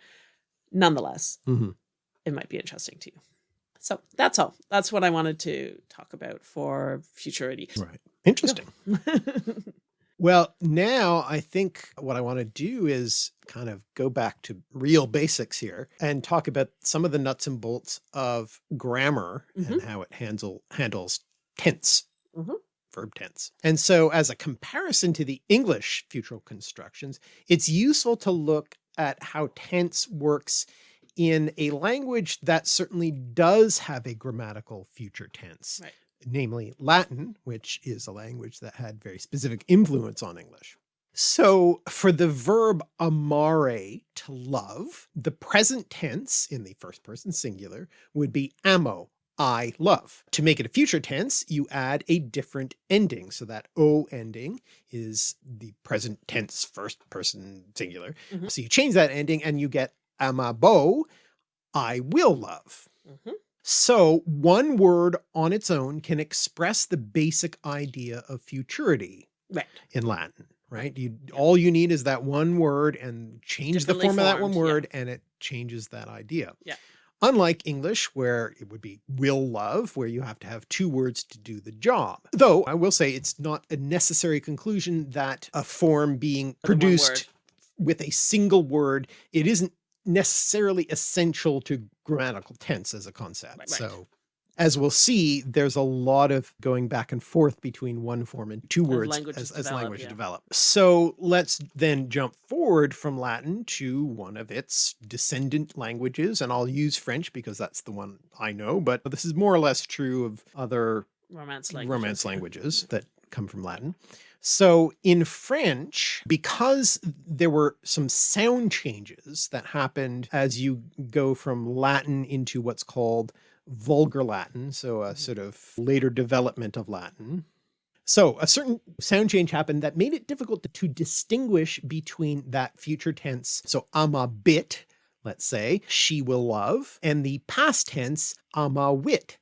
Nonetheless, Mhm. it might be interesting to you. So that's all. That's what I wanted to talk about for futurity. Right. Interesting. Well, now I think what I want to do is kind of go back to real basics here and talk about some of the nuts and bolts of grammar and how it handle, handles tense, Mhm. verb tense. And so as a comparison to the English futural constructions, it's useful to look at how tense works in a language that certainly does have a grammatical future tense Right. Namely Latin, which is a language that had very specific influence on English. So for the verb amare, to love, the present tense in the first person singular would be amo, I love. To make it a future tense, you add a different ending. So that O ending is the present tense first person singular. Mhm. So you change that ending and you get amabo, I will love. Mhm. So one word on its own can express the basic idea of futurity Right. in Latin, right? You, all you need is that one word and change the form of that one formed, yeah. word and it changes that idea. Yeah. Unlike English, where it would be will love, where you have to have two words to do the job. Though I will say it's not a necessary conclusion that a form being produced with a single word, it isn't necessarily essential to grammatical tense as a concept. Right, right. So as we'll see, there's a lot of going back and forth between one form and two words languages as, as develop, language yeah. develop. So let's then jump forward from Latin to one of its descendant languages. And I'll use French because that's the one I know, but this is more or less true of other Romance language. Romance languages that come from Latin. So in French, because there were some sound changes that happened as you go from Latin into what's called vulgar Latin, so a mm-hmm. sort of later development of Latin. So a certain sound change happened that made it difficult to, to distinguish between that future tense. So amabit, let's say, she will love, and the past tense ama wit,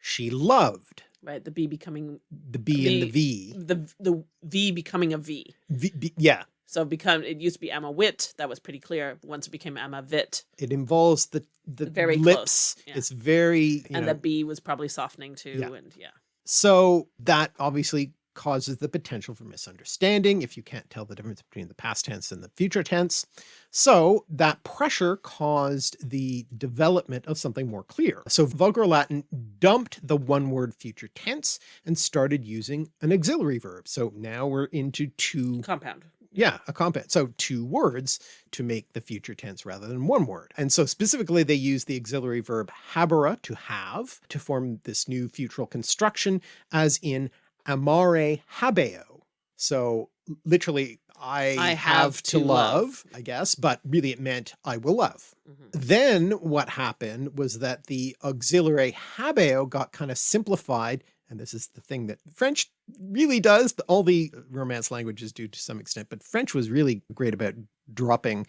she loved Right. The B becoming the B and the V. the the V becoming a V. V- B- yeah, So become it used to be Emma Wit. That was pretty clear. Once it became Emma Vit, it involves the the Very lips. close, yeah. It's very and know, the B was probably softening too. Yeah. And yeah. so that obviously causes the potential for misunderstanding if you can't tell the difference between the past tense and the future tense. So that pressure caused the development of something more clear. So vulgar Latin dumped the one word future tense and started using an auxiliary verb. So now we're into two Compound. Yeah, a compound. So two words to make the future tense rather than one word. And so specifically they use the auxiliary verb habere to have to form this new futural construction as in amare habeo. So literally I, I have, have to to love, love. I guess, but really it meant I will love. Mhm. Then what happened was that the auxiliary habeo got kind of simplified. And this is the thing that French really does. All the romance languages do to some extent, but French was really great about dropping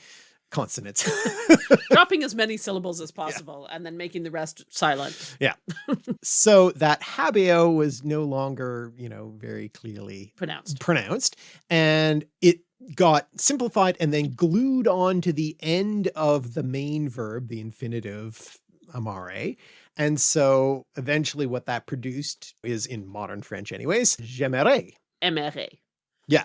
consonants. Dropping as many syllables as possible and then making the rest silent. Yeah. so that habeo was no longer, you know, very clearly Pronounced. pronounced and it got simplified and then glued on to the end of the main verb, the infinitive amare. And so eventually what that produced is in modern French anyways, j'aimerais, aimerais. Yeah.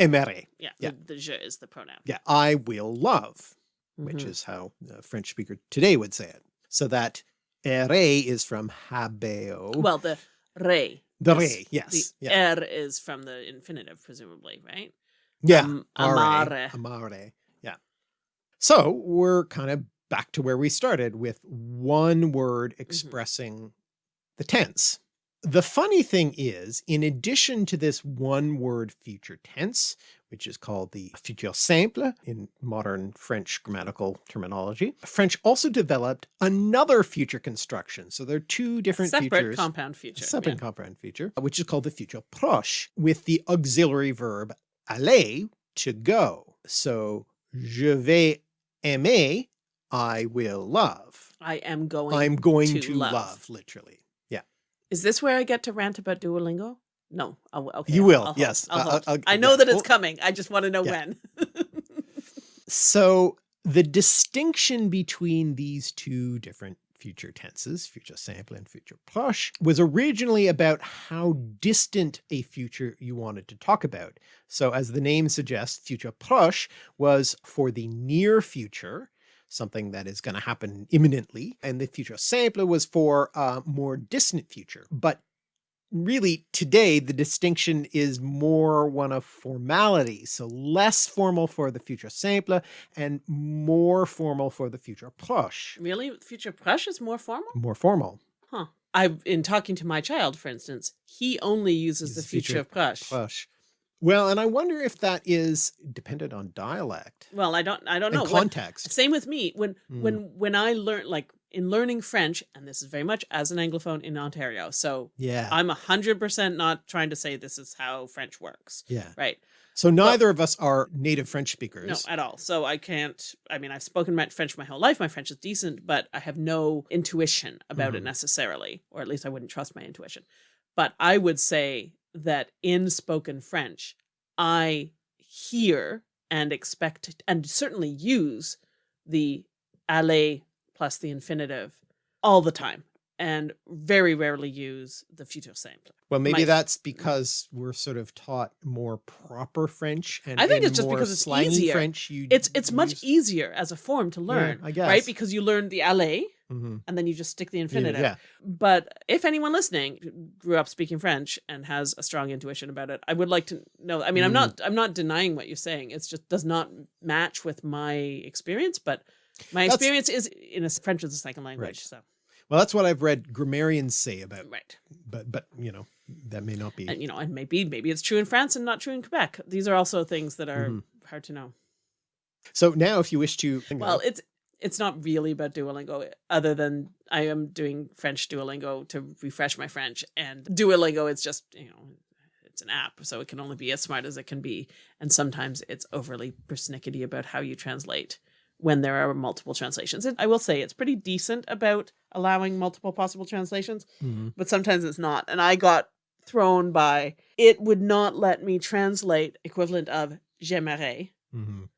Yeah. The, the je is the pronoun. Yeah, I will love, which Mhm. is how a French speaker today would say it. So that ere is from habeo. well the re. the re, yes. The yeah. er is from the infinitive, presumably, right? Yeah. Um, Amare. amare. Amare. Yeah. So we're kind of back to where we started with one word Mm-hmm. expressing the tense. The funny thing is, in addition to this one word future tense, which is called the futur simple in modern French grammatical terminology, French also developed another future construction. So there are two different Separate futures compound future. separate yeah. compound feature, which is called the future proche with the auxiliary verb aller to go. So je vais aimer, I will love. I am going. I'm going to to, love. love. literally. Is this where I get to rant about Duolingo? No. Oh, okay. You I'll- will, I'll yes. I'll hold. I'll- I know yeah. that it's coming. I just want to know Yeah. when. So the distinction between these two different future tenses, future simple and future proche, was originally about how distant a future you wanted to talk about. So as the name suggests, future proche was for the near future, something that is going to happen imminently, and the future simple was for a more distant future. But really today the distinction is more one of formality. So less formal for the future simple and more formal for the future proche. really? Future proche is more formal? More formal. Huh. I've in talking to my child, for instance, he only uses the future future of Prush. Proche. Well, and I wonder if that is dependent on dialect Well, I don't I don't know. and When- context. same with me. When Mm. when when I learn like in learning French, and this is very much as an Anglophone in Ontario. So Yeah. I'm a hundred percent not trying to say this is how French works. yeah. Right. So neither of us are native French speakers. No, at all. So I can't. I mean, I've spoken French my whole life. My French is decent, but I have no intuition about it Mhm. necessarily, or at least I wouldn't trust my intuition. But I would say that in spoken French, I hear and expect and certainly use the aller plus the infinitive all the time, and very rarely use the future simple. Well, maybe my- that's mm-hmm. because we're sort of taught more proper French and I think in it's just because it's easier. French. You It's it's much easier as a form to learn, I guess. right? Because you learn the aller Mhm. and then you just stick the infinitive. Yeah. But if anyone listening grew up speaking French and has a strong intuition about it, I would like to know. I mean, I'm Mm. not I'm not denying what you're saying. It's just does not match with my experience, but my That's- experience is in a French as a second language. Right. So Well, that's what I've read grammarians say about, right, but but you know that may not be. and you know, and maybe maybe it's true in France and not true in Quebec. These are also things that are Mhm. hard to know. So now, if you wish to, Well, it's it's not really about Duolingo, other than I am doing French Duolingo to refresh my French, and Duolingo it's just you know it's an app, so it can only be as smart as it can be, and sometimes it's overly persnickety about how you translate when there are multiple translations. And I will say it's pretty decent about allowing multiple possible translations, Mhm. but sometimes it's not, and I got thrown by it would not let me translate equivalent of j'aimerais Mhm.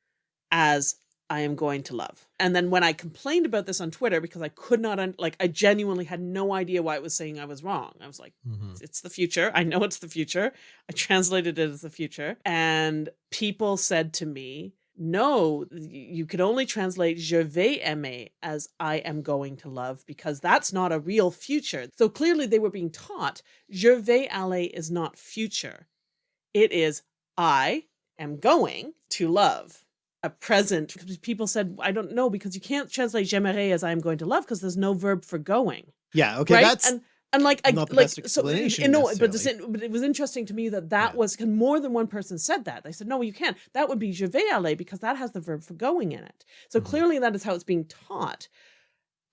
as I am going to love. And then when I complained about this on Twitter because I could not like I genuinely had no idea why it was saying I was wrong. I was like Mhm. it's the future. I know it's the future. I translated it as the future and people said to me, "No, you could only translate je vais aimer as I am going to love because that's not a real future." So clearly they were being taught je vais aller is not future. It is I am going to love a present. Because people said, I don't know, because you can't translate j'aimerais as I'm going to love because there's no verb for going. Yeah. Okay. right? That's and and like I like best so explanation you know, but, this, but it was interesting to me that that Yeah. was and more than one person said that. They said, no, you can't. That would be je vais aller because that has the verb for going in it. So Mhm. clearly that is how it's being taught.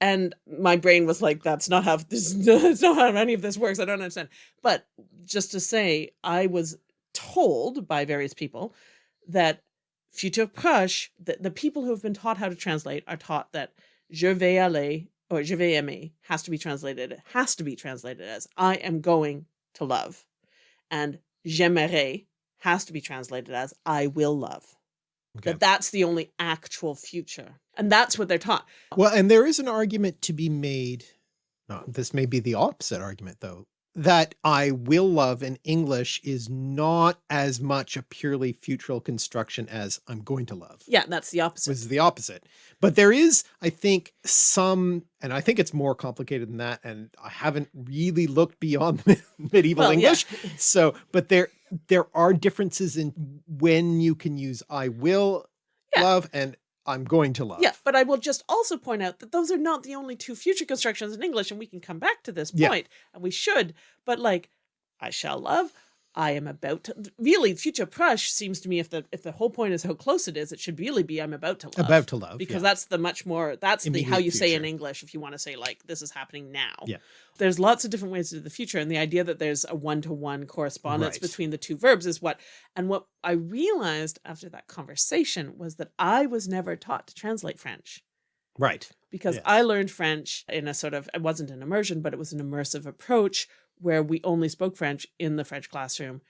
And my brain was like, that's not how this that's not how any of this works. I don't understand. But just to say, I was told by various people that futur proche, the, the people who have been taught how to translate are taught that je vais aller or je vais aimer has to be translated, it has to be translated as I am going to love. And j'aimerais has to be translated as I will love. okay. That that's the only actual future. And that's what they're taught. Well, and there is an argument to be made. No, this may be the opposite argument, though, that I will love in English is not as much a purely futural construction as I'm going to love. Yeah, that's the opposite. was the opposite. But there is, I think, some, and I think it's more complicated than that. And I haven't really looked beyond medieval Well, yeah. English. So, but there, there are differences in when you can use I will Yeah. love and I'm going to love. Yeah, but I will just also point out that those are not the only two future constructions in English, and we can come back to this Yeah. point, and we should. But like, I shall love, I am about to really future proche seems to me if the if the whole point is how close it is, it should really be I'm about to love. About to love. because yeah. that's the much more that's the how Immediate you say in. English if you want to say like this is happening now. Yeah. There's lots of different ways to do the future and the idea that there's a one-to-one correspondence Right. between the two verbs is what and what I realized after that conversation was that I was never taught to translate French right. because Yes. I learned French in a sort of it wasn't an immersion, but it was an immersive approach where we only spoke French in the French classroom.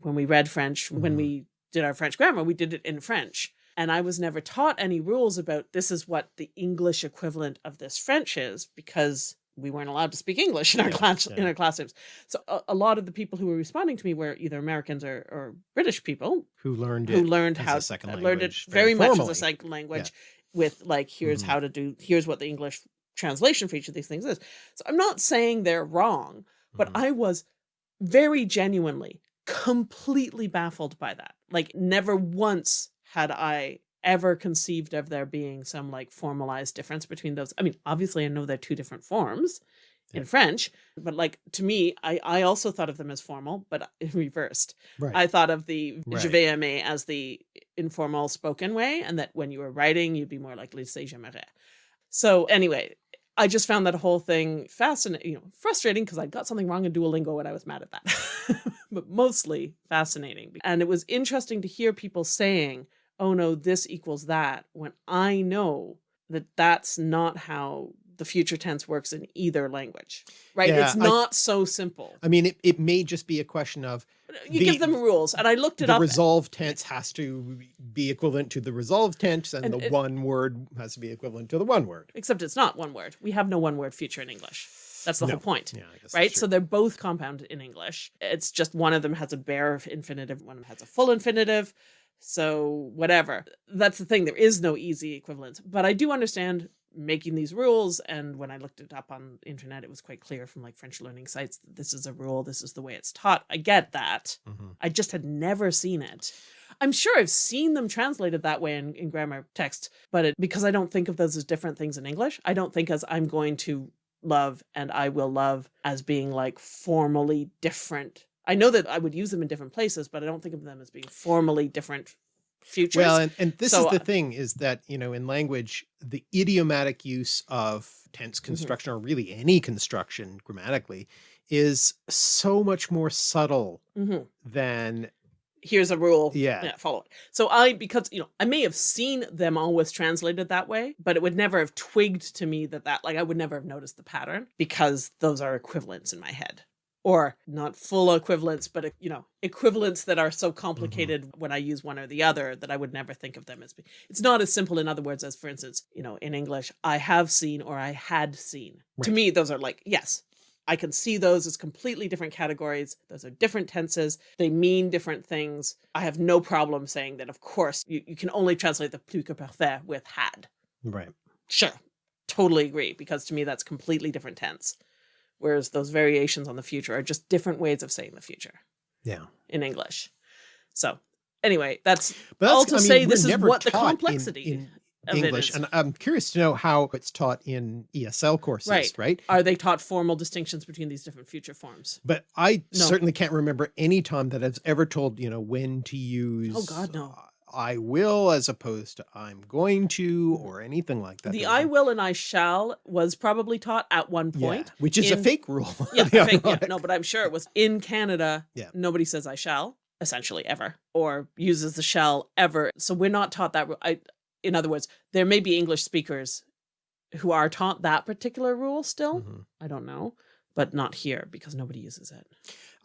When we read French, when Mhm. we did our French grammar, we did it in French. And I was never taught any rules about this is what the English equivalent of this French is because we weren't allowed to speak English in our Yeah, class in our classrooms. So a, a lot of the people who were responding to me were either Americans or, or British people Who learned who it learned how second learned it very, very much as a second language with like here's Mhm. how to do here's what the english translation for each of these things is so i'm not saying they're wrong but Mhm. i was very genuinely completely baffled by that like never once had i ever conceived of there being some like formalized difference between those i mean obviously i know they're two different forms in french but like to me i i also thought of them as formal but reversed right. I thought of the je Right. vais aimer as the informal spoken way, and that when you were writing, you'd be more likely to say j'aimerais. So anyway, I just found that whole thing fascinating, you know, frustrating because I got something wrong in Duolingo and I was mad at that, but mostly fascinating. And it was interesting to hear people saying, "Oh no, this equals that," when I know that that's not how the future tense works in either language, right? Yeah, it's I- not so simple. I mean, it, it may just be a question of You the- give them rules, and I looked it the up. The resolve tense has to be equivalent to the resolve tense and, And the it- one word has to be equivalent to the one word. except it's not one word. We have no one word future in English. That's the No. whole point. Yeah, I guess Right? So they're both compound in English. It's just one of them has a bare infinitive, one of them has a full infinitive. So whatever. That's the thing. There is no easy equivalence. But I do understand making these rules. And when I looked it up on the internet, it was quite clear from like French learning sites that this is a rule, this is the way it's taught. I get that. Mhm. I just had never seen it. I'm sure I've seen them translated that way in, in grammar text, but it, because I don't think of those as different things in English, I don't think as I'm going to love and I will love as being like formally different. I know that I would use them in different places, but I don't think of them as being formally different futures. Well, and, and this So, is the uh, thing is that, you know, in language, the idiomatic use of Mm-hmm. tense construction or really any construction grammatically is so much more subtle Mhm. than here's a rule. Yeah. follow it. So I, because, you know, I may have seen them always translated that way, but it would never have twigged to me that that, like, I would never have noticed the pattern because those are equivalents in my head. Or not full equivalents, but, uh, you know, equivalents that are so mm-hmm. complicated when I use one or the other that I would never think of them as being. It's not as simple, in other words, as, for instance, you know, in English, I have seen or I had seen. To me, those are like, yes, I can see those as completely different categories. Those are different tenses. They mean different things. I have no problem saying that, of course, you, you can only translate the plus que parfait with had. right. Sure. Totally agree, because to me, that's completely different tense. Whereas those variations on the future are just different ways of saying the future Yeah. in English. So, anyway, that's But all to I mean, say this is what the in- complexity in of English. is. And I'm curious to know how it's taught in ESL courses, Right. right? Are they taught formal distinctions between these different future forms? But I No. certainly can't remember any time that I've ever told, you know, when to use Oh, God, no. uh, I will as opposed to I'm going to or anything like that. the I will and I shall was probably taught at one yeah, point. which is a fake rule. Yeah, think, yeah, no, but I'm sure it was in Canada. Yeah. Nobody says I shall, essentially ever, or uses the shall ever. So we're not taught that. I, in other words, there may be English speakers who are taught that particular rule still. Mhm. I don't know, but not here because nobody uses it.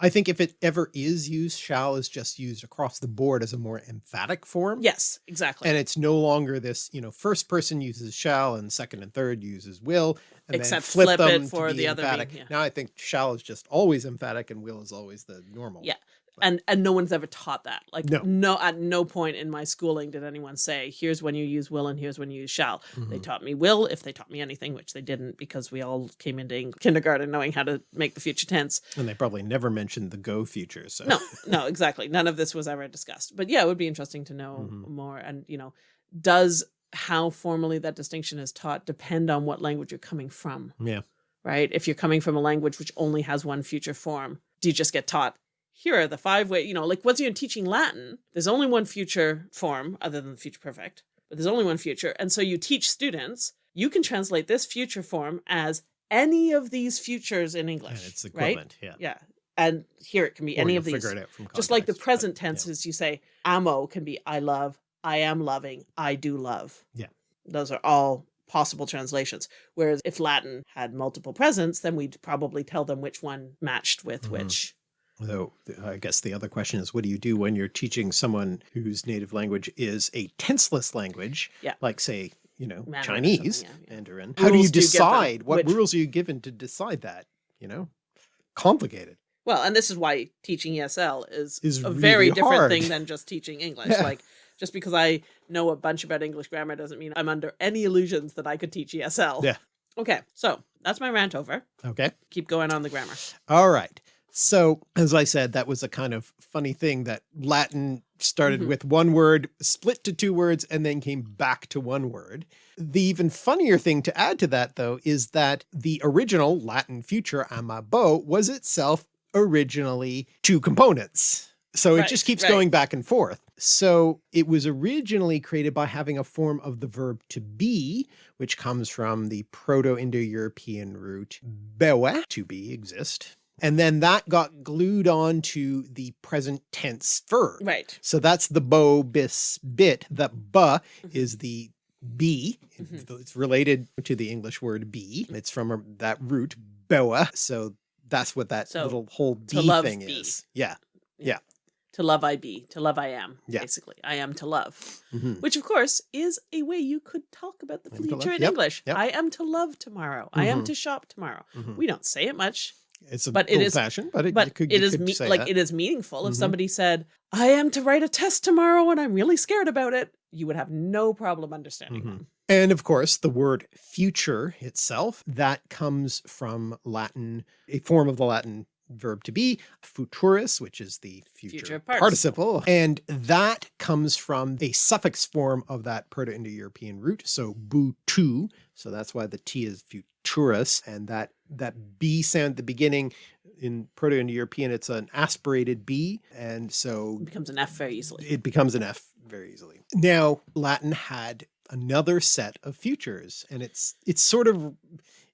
I think if it ever is used, shall is just used across the board as a more emphatic form. Yes, exactly. And it's no longer this, you know, first person uses shall and second and third uses will, and Except then flip, flip them it for the other emphatic. yeah. Now I think shall is just always emphatic and will is always the normal. Yeah. And and no one's ever taught that. Like No. no, at no point in my schooling did anyone say, "Here's when you use will and here's when you use shall." They Mhm. taught me will if they taught me anything, which they didn't because we all came into kindergarten knowing how to make the future tense. And they probably never mentioned the go future. So No, no, exactly. None of this was ever discussed. But yeah, it would be interesting to know Mhm. more. And you know, does how formally that distinction is taught depend on what language you're coming from? yeah. Right? If you're coming from a language which only has one future form, do you just get taught here are the five way, you know, like once you're teaching Latin, there's only one future form other than the future perfect, but there's only one future. And so you teach students, you can translate this future form as any of these futures in English. And it's right? equivalent. Yeah. Yeah. And here it can be Or any of these. Figure it out from Just like the context, but, present yeah. tenses, you say amo can be I love, I am loving, I do love. Yeah. Those are all possible translations. Whereas if Latin had multiple presents, then we'd probably tell them which one matched with Mhm. which. Though I guess the other question is, what do you do when you're teaching someone whose native language is a tenseless language? Yeah. Like say, you know, Mandarin Chinese, yeah, yeah. Mandarin. How do you Rules do you decide? What Which- rules are you given to decide that? You know, complicated. Well, and this is why teaching ESL is, Is a very different hard. thing than just teaching English. Yeah. Like just because I know a bunch about English grammar doesn't mean I'm under any illusions that I could teach ESL. Yeah. Okay, so that's my rant over. Okay. Keep going on the grammar. All right. So as I said, that was a kind of funny thing that Latin started Mhm. with one word, split to two words, and then came back to one word. The even funnier thing to add to that though, is that the original Latin future amabo was itself originally two components. So it just keeps right. going back and forth. So it was originally created by having a form of the verb to be, which comes from the Proto-Indo-European root bewe, to be, exist. And then that got glued onto the present tense verb. Right. So that's the bo bis bit. The ba Mhm. is the be. Mhm. It's related to the English word be. It's from a- that root boa. So that's what that So, little whole to be love thing be. is. Yeah. Yeah. To love I be, to love I am, Yeah. basically. I am to love. Mhm. Which of course is a way you could talk about the to future in yep, English. yep. I am to love tomorrow. I am Mhm. to shop tomorrow. Mhm. We don't say it much. It's a but it is- but it, but could, it could me- say like that. it is meaningful. If Mhm. somebody said, "I am to write a test tomorrow and I'm really scared about it," you would have no problem understanding Mhm. them. And of course, the word future itself, that comes from Latin, a form of the Latin verb to be, futurus, which is the future, Future participle. participle. And that comes from a suffix form of that Proto-Indo-European root. So butu. So that's why the T is futurus. And that, that B sound at the beginning in Proto-Indo-European, it's an aspirated B. And so It becomes an F very easily. it becomes an F very easily. Now, Latin had another set of futures and it's, it's sort of,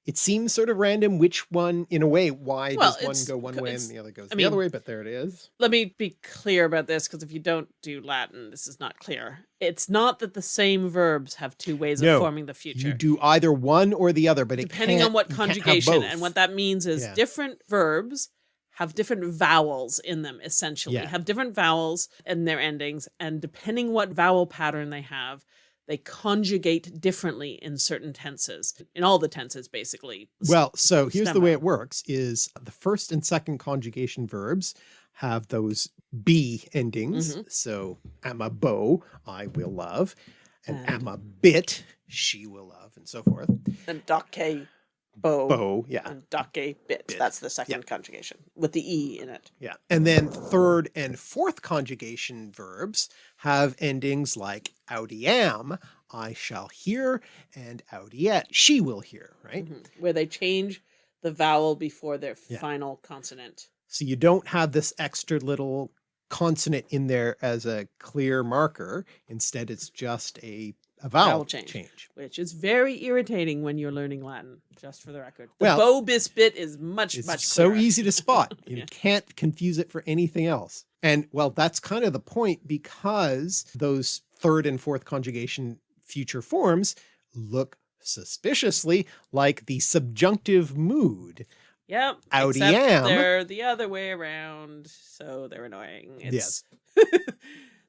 it seems sort of random which one, in a way, why Well, does one go one way and the other goes I the other way, but there it is. Let me be clear about this because if you don't do Latin, this is not clear. It's not that the same verbs have two ways No, of forming the future. You do either one or the other, but depending on what you can't have conjugation and what that means is Yeah. different verbs have different vowels in them essentially Yeah. have different vowels in their endings and depending what vowel pattern they have they conjugate differently in certain tenses in all the tenses basically Well, so here's the way it works is the first and second conjugation verbs have those B endings. Mhm. So amabo, I will love, and And- amabit, she will love, and so forth. and dake bow, Bow, yeah. and dake bit. Bit. that's the second conjugation with the e in it Yeah. And then third and fourth conjugation verbs have endings like audiam, I shall hear, and audiet, she will hear, right? Mhm. where they change the vowel before their Yeah. final consonant So you don't have this extra little consonant in there as a clear marker. Instead, it's just a, a vowel, Vowel change. change. which is very irritating when you're learning Latin, just for the record. The Well, bow bis bit is much, It's much so clearer. easy to spot. You Yeah. can't confuse it for anything else. And well, that's kind of the point because those third and fourth conjugation future forms look suspiciously like the subjunctive mood. Yep. Audiam. Except they're the other way around, so they're annoying. It's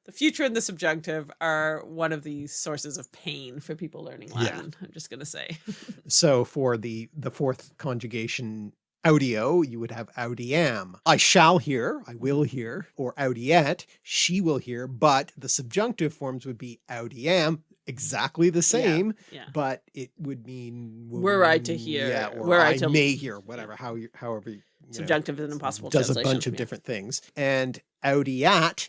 the future and the subjunctive are one of the sources of pain for people learning Yeah. Latin. I'm just gonna say. So for the the fourth conjugation audio, you would have audiam. I shall hear, I will hear, or audiet, she will hear, but the subjunctive forms would be audiam, exactly the same, Yeah. but it would mean Were I to hear, yeah, or were I I to- may hear, whatever, how you, however, you know, Subjunctive is an impossible does a bunch of yeah. different things. And audiat,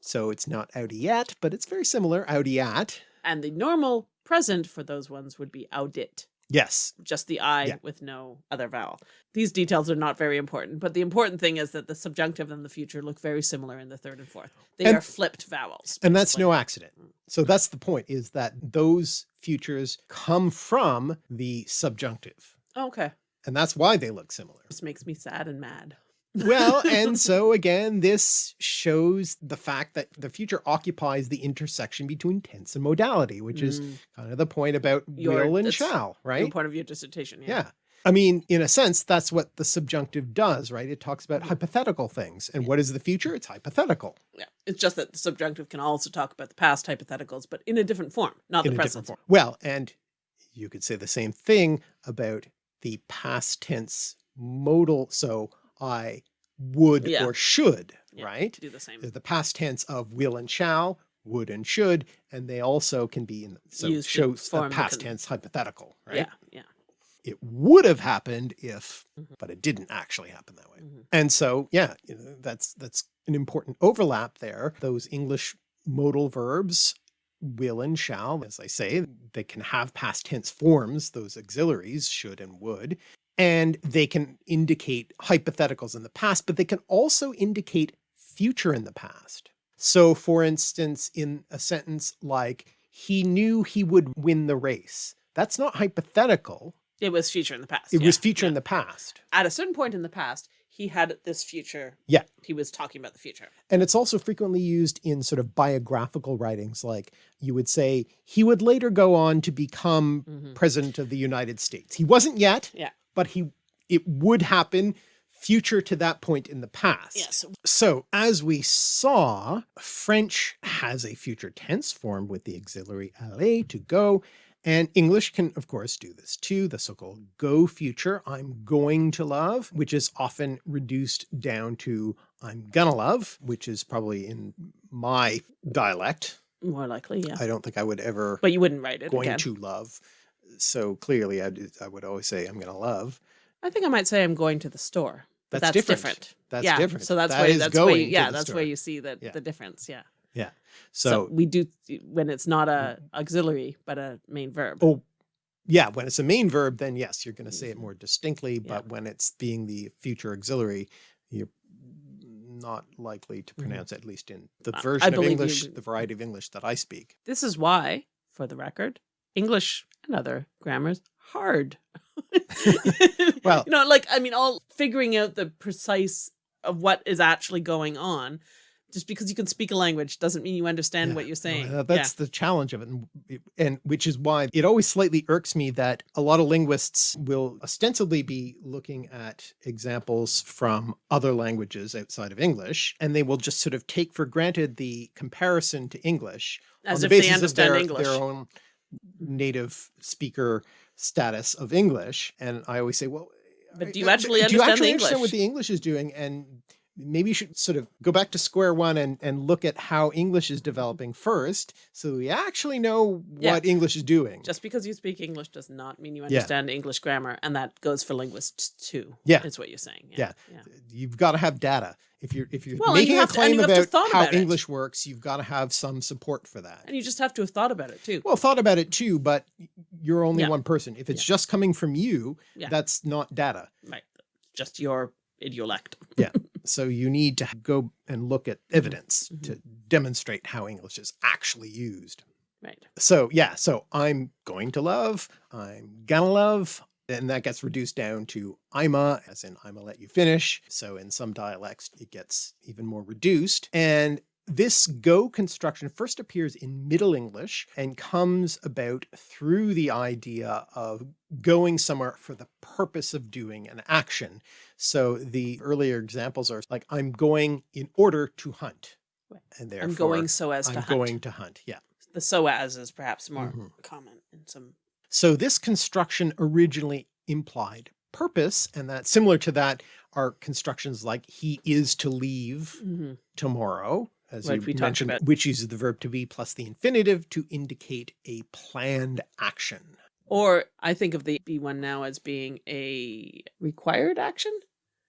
so it's not audiet, but it's very similar, audiat. And the normal present for those ones would be audit. Yes. just the I Yeah. with no other vowel. These details are not very important, but the important thing is that the subjunctive and the future look very similar in the third and fourth. They And- are flipped vowels. And that's no accident. So that's the point is that those futures come from the subjunctive. Okay. And that's why they look similar. This makes me sad and mad. Well, and so again, this shows the fact that the future occupies the intersection between tense and modality, which is Mm, kind of the point about Your- will and shall, right? point of your dissertation. Yeah. Yeah. I mean, in a sense, that's what the subjunctive does, right? It talks about Mhm. hypothetical things. And what is the future? It's hypothetical. Yeah. It's just that the subjunctive can also talk about the past hypotheticals, but in a different form, not in the present. form. Well, and you could say the same thing about the past tense modal. So I would Yeah. or should, Yeah. right? Do the same. There's the past tense of will and shall, would and should, and they also can be in so Used shows the past tense hypothetical, right? Yeah. Yeah. It would have happened if, Mhm. but it didn't actually happen that way. Mhm. And so, yeah, you know, that's that's an important overlap there. Those English modal verbs will and shall, as I say, they can have past tense forms, those auxiliaries should and would, and they can indicate hypotheticals in the past, but they can also indicate future in the past. So for instance, in a sentence like, he knew he would win the race, that's not hypothetical. It was future in the past. It yeah, was future yeah. in the past. At a certain point in the past, he had this future. Yeah. He was talking about the future. And it's also frequently used in sort of biographical writings, like you would say, he would later go on to become Mhm. president of the United States. He wasn't yet, Yeah. But he it would happen future to that point in the past. Yes. So as we saw, French has a future tense form with the auxiliary aller to go, and English can of course do this too, the so-called go future, I'm going to love, which is often reduced down to I'm gonna love, which is probably in my dialect. More likely, yeah. I don't think I would ever but you wouldn't write it going again. to love. So clearly I, I would always say I'm gonna love. I think I might say I'm going to the store. But That's that's, different. different. That's yeah. different. So that's That where is that's where you, going yeah, that's store. where you see the Yeah. the difference. Yeah. So, So, we do when it's not a auxiliary but a main verb. oh yeah, when it's a main verb, then yes, you're going to say it more distinctly. Yeah. But when it's being the future auxiliary, you're not likely to Mhm. pronounce it, at least in the version of believe you English, the variety of English that I speak. This is why, for the record, English and other grammars hard. Well- you know, like I mean, all figuring out the precise of what is actually going on. Just because you can speak a language doesn't mean you understand Yeah, what you're saying. uh, that's the challenge of it. And, and which is why it always slightly irks me that a lot of linguists will ostensibly be looking at examples from other languages outside of English, and they will just sort of take for granted the comparison to English as on if the they basis understand of their, English. their own native speaker status of English. And I always say, well, But do you uh, I- actually do you understand the actually understand what the English is doing? And maybe you should sort of go back to square one and, and look at how English is developing first. So we actually know Yeah. what English is doing. Just because you speak English does not mean you Yeah. understand English grammar, and that goes for linguists too. Yeah. is what you're saying. Yeah. yeah. You've got to have data. If you're, if you're Well, and you making a have to- and claim to about how about. English works, you've got to have some support for that. And you just have to have thought about it too. Well, thought about it too, but you're only Yeah. one person. If it's just coming from you, Yeah. that's not data. Right. Just your idiolect. So you need to go and look at evidence Mhm. to demonstrate how English is actually used. Right. So yeah, so I'm going to love, I'm gonna love, and that gets reduced down to I'ma, as in I'ma let you finish. So in some dialects, it gets even more reduced. And this go construction first appears in Middle English and comes about through the idea of going somewhere for the purpose of doing an action. So the earlier examples are like, I'm going in order to hunt. Right. And therefore, I'm going so as to I'm hunt. going to hunt. Yeah. The so as is perhaps more Mhm. common in some. So this construction originally implied purpose, and that similar to that are constructions like he is to leave Mhm. tomorrow, as you we mentioned, which uses the verb to be plus the infinitive to indicate a planned action. Or I think of the B one now as being a required action.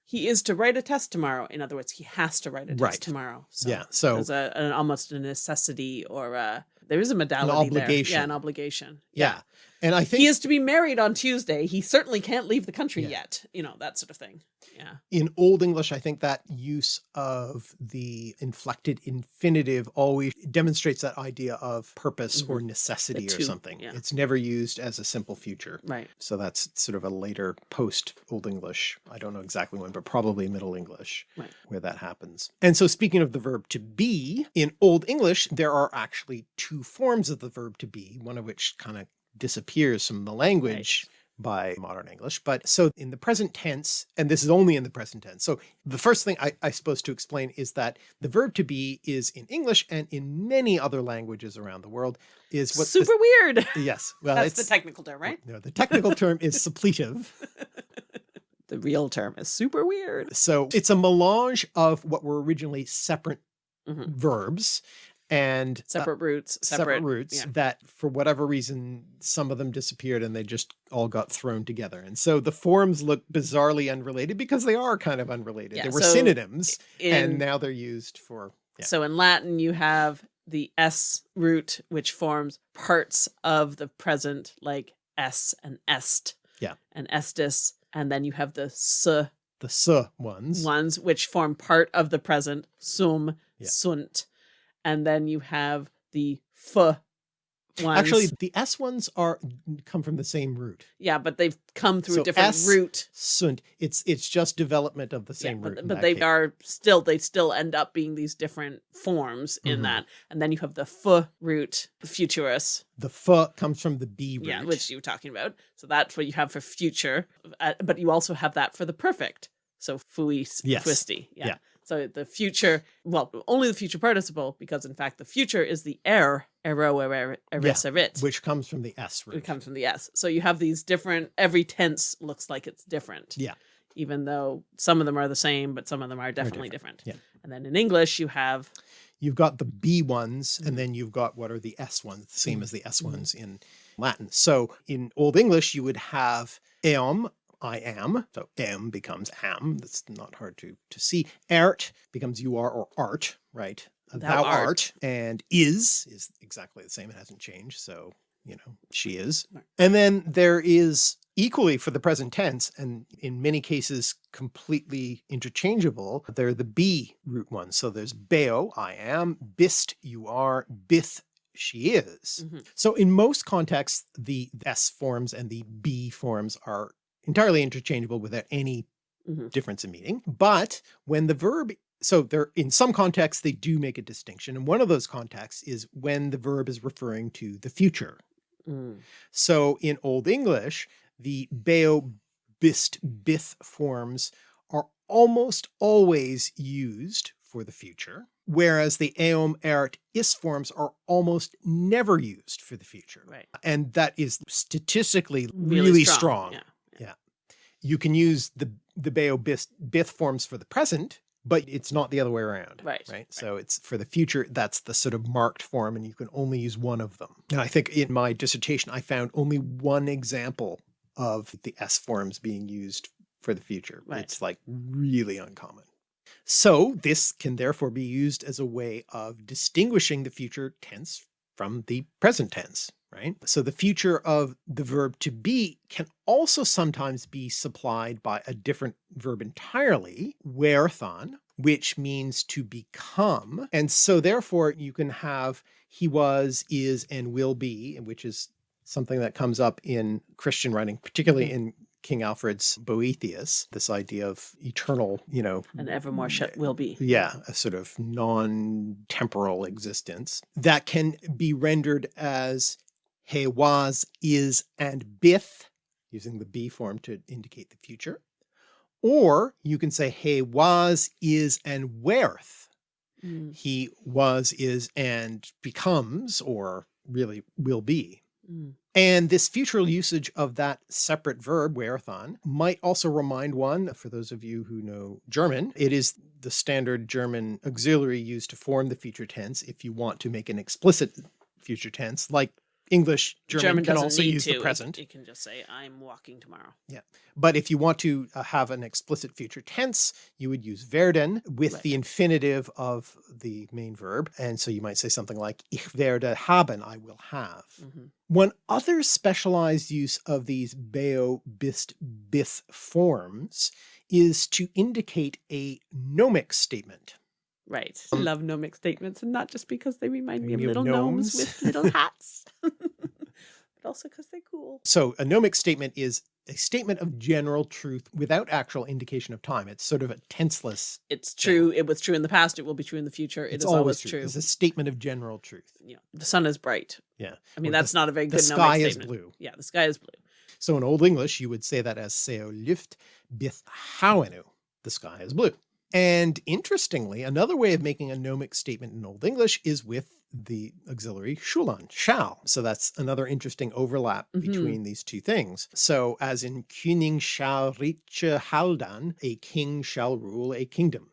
He is to write a test tomorrow. In other words, he has to write a test Right. tomorrow. So yeah. So a, an almost a necessity or a, there is a modality there. obligation. Yeah, an obligation. Yeah. And I think He is to be married on Tuesday. He certainly can't leave the country Yeah. yet. You know, that sort of thing. Yeah. in Old English, I think that use of the inflected infinitive always demonstrates that idea of purpose or necessity or Mm-hmm. to, something. yeah. It's never used as a simple future. Right. So that's sort of a later post Old English. I don't know exactly when, but probably Middle English Right. where that happens. And so speaking of the verb to be, in Old English, there are actually two forms of the verb to be, one of which kind of disappears from the language by modern English. But so in the present tense, and this is only in the present tense. So the first thing I, I suppose to explain is that the verb to be is in English and in many other languages around the world is what Super weird. yes. Well, That's the technical term, right? no, the technical term is suppletive. The real term is super weird. So it's a melange of what were originally separate Mhm. verbs and uh, Separate roots, separate, separate, roots yeah. that for whatever reason, some of them disappeared and they just all got thrown together. And so the forms look bizarrely unrelated because they are kind of unrelated. Yeah, they were so synonyms In, and now they're used for, yeah. So in Latin, you have the S root, which forms parts of the present, like S and est. Yeah. And estis. And then you have the S the s ones. ones, which form part of the present, sum, sunt. And then you have the F ones. Actually, the S ones are come from the same root. yeah, but they've come through So a different S root. Sunt. It's it's just development of the Yeah, same root. but, in but they case. are still they still end up being these different forms in Mhm. that and then you have the f root futurus the f comes from the B root. yeah which you were talking about so that's what you have for future uh, but you also have that for the perfect so fui Yes. twisty yeah. Yeah. So the future well only the future participle because in fact the future is the er ero er eris erit which comes from the S root. it comes from the s so you have these different every tense looks like it's different Yeah. even though some of them are the same but some of them are definitely different, Yeah. and then in english you have You've got the B ones, and then you've got what are the S ones, the same Mhm. as the S Mhm. ones in Latin. So in Old English, you would have eom, I am. So am becomes am. That's not hard to, to see. Art becomes you are or art, right? Uh, Thou art. art. And is is exactly the same. It hasn't changed. So, you know, she is. And then there is equally for the present tense, and in many cases completely interchangeable, they're the B root ones. So there's beo, I am, bist, you are, bith, she is. Mhm. So in most contexts, the S forms and the B forms are entirely interchangeable without any Mhm. difference in meaning. But when the verb, so there, in some contexts, they do make a distinction. And one of those contexts is when the verb is referring to the future. Mm. So in Old English, the beo, bist, bith forms are almost always used for the future, whereas the eom, ert, is forms are almost never used for the future. right And that is statistically really, really, strong, strong. yeah You can use the, the beo, bist, bith forms for the present, but it's not the other way around. Right, Right. So it's for the future, that's the sort of marked form and you can only use one of them. And I think in my dissertation, I found only one example of the S forms being used for the future. Right. It's like really uncommon. So this can therefore be used as a way of distinguishing the future tense from the present tense, right? So the future of the verb to be can also sometimes be supplied by a different verb entirely, werthon, which means to become. And so therefore you can have he was, is, and will be, which is something that comes up in Christian writing, particularly mm-hmm. in King Alfred's Boethius, this idea of eternal, you know, and evermore shut eh, will be yeah, a sort of non-temporal existence that can be rendered as he was, is, and bith, using the be form to indicate the future. Or you can say he was, is, and wereth. Mm, He was, is, and becomes, or really will be. mm. And this future usage of that separate verb, werethon, might also remind one, for those of you who know German, it is the standard German auxiliary used to form the future tense if you want to make an explicit future tense, like English, German, German can also use to. the present. It, can just say, I'm walking tomorrow. Yeah. But if you want to uh, have an explicit future tense, you would use werden with Right. the infinitive of the main verb. And so you might say something like, ich werde haben, I will have. hmm One other specialized use of these beo, bist, bith forms is to indicate a nomic statement. Right. Um, Love gnomic statements, and not just because they remind me of little gnomes gnomes. with little hats, but also because they're cool. So a nomic statement is a statement of general truth without actual indication of time. It's sort of a tenseless. It's true. It was true in the past. It will be true in the future. It It's is always, true. It's a statement of general truth. Yeah. the sun is bright. Yeah. I mean, Or the- that's not a very good. The sky is statement. blue. Yeah, the sky is blue. So in Old English, you would say that as seo lyft bith hauenu. The sky is blue. And interestingly, another way of making a gnomic statement in Old English is with the auxiliary sculan, shall. So that's another interesting overlap Mhm. between these two things. So as in Cyning sceal rice healdan, a king shall rule a kingdom.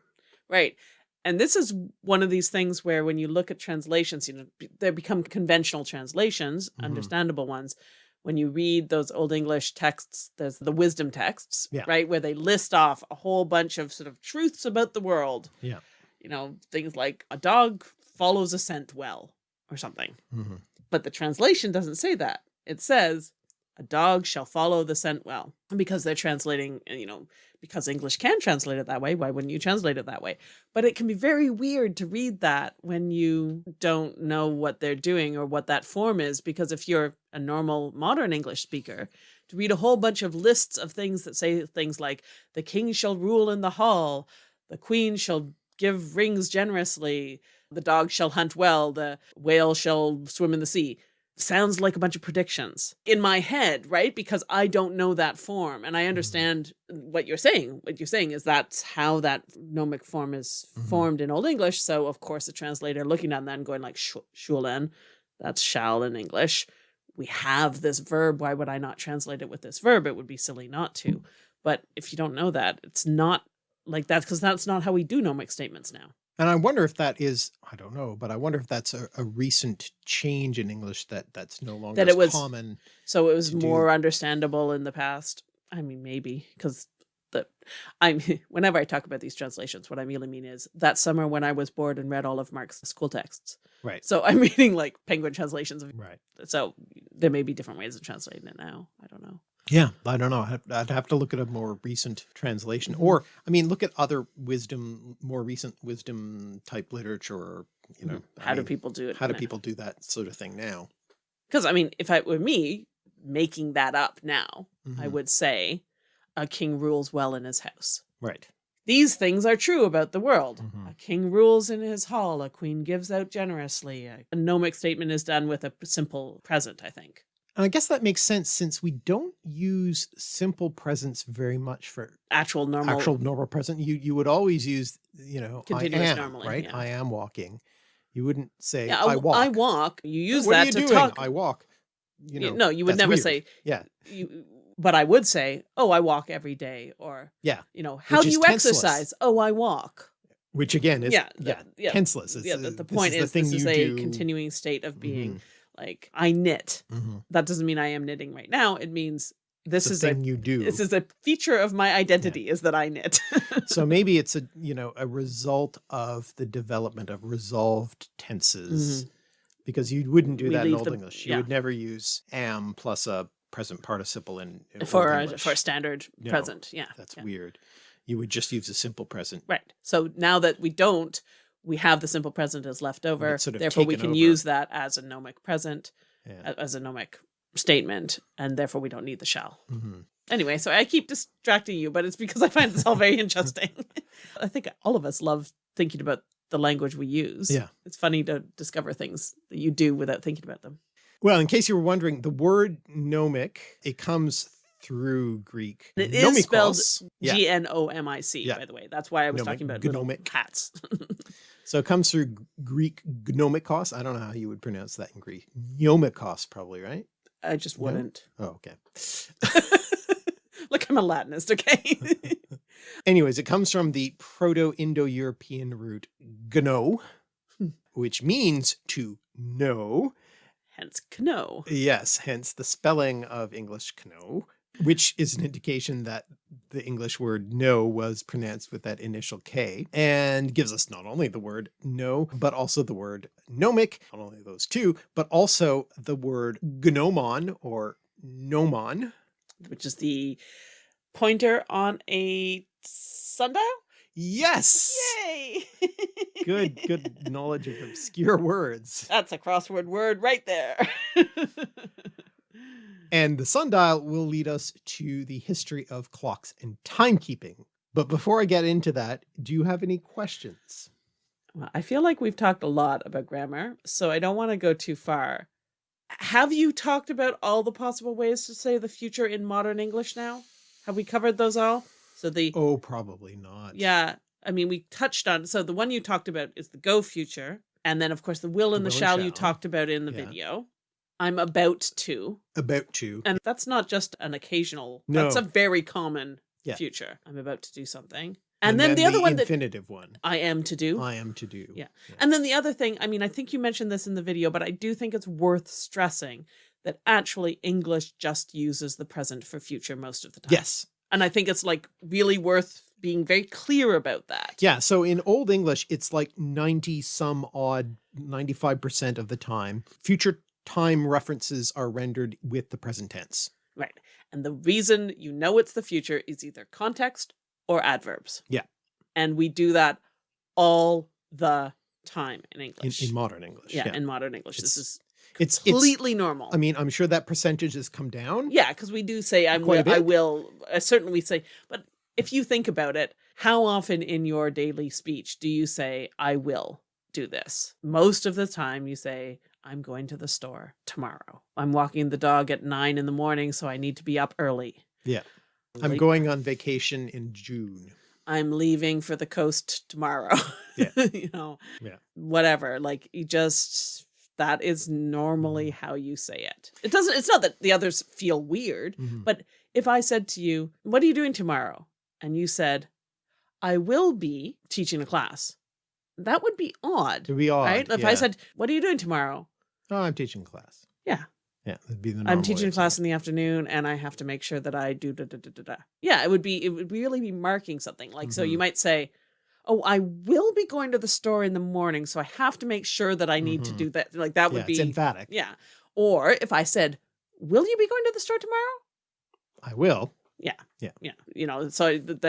Right. And this is one of these things where when you look at translations, you know, they become conventional translations, Mhm. understandable ones. When you read those Old English texts, there's the wisdom texts, Yeah. right? Where they list off a whole bunch of sort of truths about the world. Yeah. You know, things like a dog follows a scent well or something. Mhm. But the translation doesn't say that. It says, a dog shall follow the scent well. And because they're translating, uh, you know, because English can translate it that way, why wouldn't you translate it that way? But it can be very weird to read that when you don't know what they're doing or what that form is. Because if you're a normal modern English speaker, to read a whole bunch of lists of things that say things like, the king shall rule in the hall, the queen shall give rings generously, the dog shall hunt well, the whale shall swim in the sea. Sounds like a bunch of predictions in my head, right? Because I don't know that form. And I understand what you're saying. What you're saying is that's how that gnomic form is Mhm. formed in Old English. So, of course, a translator looking at that and going like, "Shu- shulen, that's shall in English. We have this verb. Why would I not translate it with this verb? It would be silly not to. But if you don't know that, it's not like that because that's not how we do gnomic statements now. And I wonder if that is, I don't know, but I wonder if that's a, a recent change in English that that's no longer That it was- common. So it was to do- more understandable in the past. I mean, maybe because the I'm whenever I talk about these translations, what I really mean is that summer when I was bored and read all of Mark's school texts. Right. So I'm reading like penguin translations of Right. so there may be different ways of translating it now. I don't know. Yeah, I don't know. I'd, have to look at a more recent translation, or I mean, look at other wisdom, more recent wisdom type literature. Or, you know, I how do mean, people do it? How do people do that sort of thing now? Because I mean, if it were me making that up now, I Mhm. would say a king rules well in his house. Right. These things are true about the world. Mhm. A king rules in his hall, a queen gives out generously. A a gnomic statement is done with a simple present, I think. And I guess that makes sense since we don't use simple presence very much for Actual normal. actual normal present. You you would always use, you know, Continuous I am, normally, right? yeah. I am walking. You wouldn't say yeah, I walk. I walk. You use what that are you to doing? talk. I walk. You know, no, you would never weird. say Yeah. you but I would say, "Oh, I walk every day," or Yeah. you know, "How do you tenseless. exercise?" "Oh, I walk." Which again is Yeah, yeah, the- yeah, tenseless. It's, yeah, uh, the, the point is, is, the thing this is a do. continuing state of being Mhm, like I knit. mhm. That doesn't mean I am knitting right now. It means this It's is a you do. this is a feature of my identity is that I knit. so maybe it's a you know a result of the development of resolved tenses because you wouldn't do. We that in old the- english you yeah. would never use am plus a present participle in, in for a, for a standard No, present. Yeah. that's yeah. weird you would just use a simple present Right. So now that we don't, we have the simple present as left over. sort of therefore, we can over. use that as a gnomic present, yeah. as a gnomic statement, and therefore we don't need the shall. Mhm. Anyway, so I keep distracting you, but it's because I find this all very interesting. I think all of us love thinking about the language we use. Yeah. It's funny to discover things that you do without thinking about them. well in case you were wondering the word gnomic it comes through greek it is spelled yeah G N O M I C, Yeah. by the way. That's why I was Gnomic, talking about gnomic. hats. so it comes through greek gnomikos i don't know how you would pronounce that in greek gnomikos probably right I just No? wouldn't. oh okay Look, I'm a Latinist, okay? Anyways, it comes from the Proto-Indo-European root gno, which means to know, hence canoe. Yes, hence the spelling of English canoe, which is an indication that the English word no was pronounced with that initial K and gives us not only the word no, but also the word gnomic, not only those two, but also the word gnomon or gnomon. Which is the pointer on a sundial? Yes. Yay! good, good knowledge of obscure words. That's a crossword word right there. and the sundial will lead us to the history of clocks and timekeeping. But before I get into that, do you have any questions? Well, I feel like we've talked a lot about grammar, so I don't want to go too far. Have you talked about all the possible ways to say the future in modern English now? Have we covered those all? So the Oh, probably not. yeah, I mean we touched on so the one you talked about is the go future, and then of course the will and the, will and shall, you talked about in the Yeah. video. I'm about to, About to. and that's not just an occasional. no. That's a very common Yeah. future. I'm about to do something, and, then, the other one that infinitive one. I am to do. I am to do. Yeah. And then the other thing, I mean, I think you mentioned this in the video, but I do think it's worth stressing that actually English just uses the present for future most of the time. Yes. And I think it's like really worth being very clear about that. Yeah. So in Old English, it's like 90 some odd, 95% of the time. Future time references are rendered with the present tense. Right. And the reason you know it's the future is either context or adverbs. Yeah. And we do that all the time in In, English. in modern English. yeah, in modern English. this is it's, it's, completely normal. I mean, I'm sure that percentage has come down. Yeah, because we do say I'm will, I will. Uh, certainly, we say. But if you think about it, how often in your daily speech do you say I will do this? Most of the time, you say I'm going to the store tomorrow. I'm walking the dog at nine in the morning, so I need to be up early. Yeah. I'm going on vacation in June. I'm leaving for the coast tomorrow. Yeah. you know. Yeah. Whatever. Like you just. That is normally Mm-hmm. how you say it. It doesn't. It's not that the others feel weird. Mhm. But if I said to you, What are you doing tomorrow? And you said, I will be teaching a class, that would be odd. It'd be odd. right? If yeah. I said, What are you doing tomorrow? oh, I'm teaching class. Yeah. Yeah. That'd be the I'm teaching class in the afternoon and I have to make sure that I do da da da da da. Yeah, it would be it would really be marking something. Like so you Mhm. might say, Oh, I will be going to the store in the morning, so I have to make sure that I need to Mhm. do that. Like that it. would Yeah, be emphatic. Yeah. Or if I said, Will you be going to the store tomorrow? I will. yeah Yeah. Yeah. you know so th-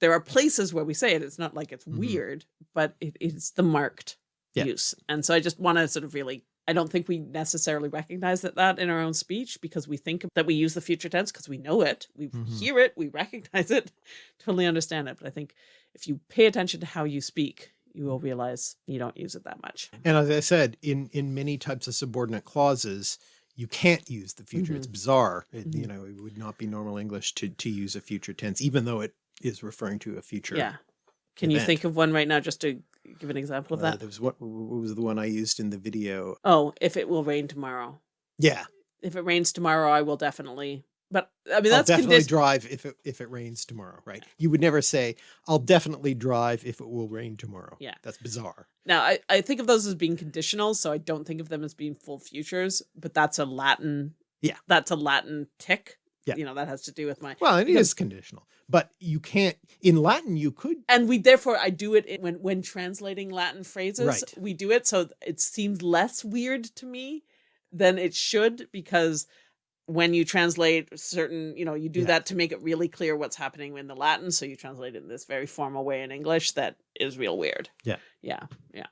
there are places where we say it it's not like it's Mhm. weird but it is the marked Yeah. use and so i just want to sort of really i don't think we necessarily recognize that that in our own speech because we think that we use the future tense because we know it we Mhm. hear it we recognize it totally understand it but i think if you pay attention to how you speak you will realize you don't use it that much And as I said, in, in many types of subordinate clauses, you can't use the future. It's bizarre. It, You Mhm. know, it would not be normal English to, to use a future tense, even though it is referring to a future. yeah can you think of one right now just to give an example of Uh, that there was what, what was the one I used in the video? oh if it will rain tomorrow Yeah. if it rains tomorrow, I will definitely. But I mean, I'll that's definitely drive if it, if it rains tomorrow, right? You would never say, I'll definitely drive if it will rain tomorrow. Yeah. That's bizarre. Now, I, I think of those as being conditional, so I don't think of them as being full futures. But that's a Latin. Yeah. that's a Latin tick. Yeah. you know that has to do with my. Well, it is conditional, but you can't, in Latin, you could, And we therefore I do it in- when when translating Latin phrases. Right. We do it so it seems less weird to me than it should because when you translate certain, you know, you do Yeah. that to make it really clear what's happening in the Latin. So you translate it in this very formal way in English that is real weird. Yeah. Yeah. Yeah.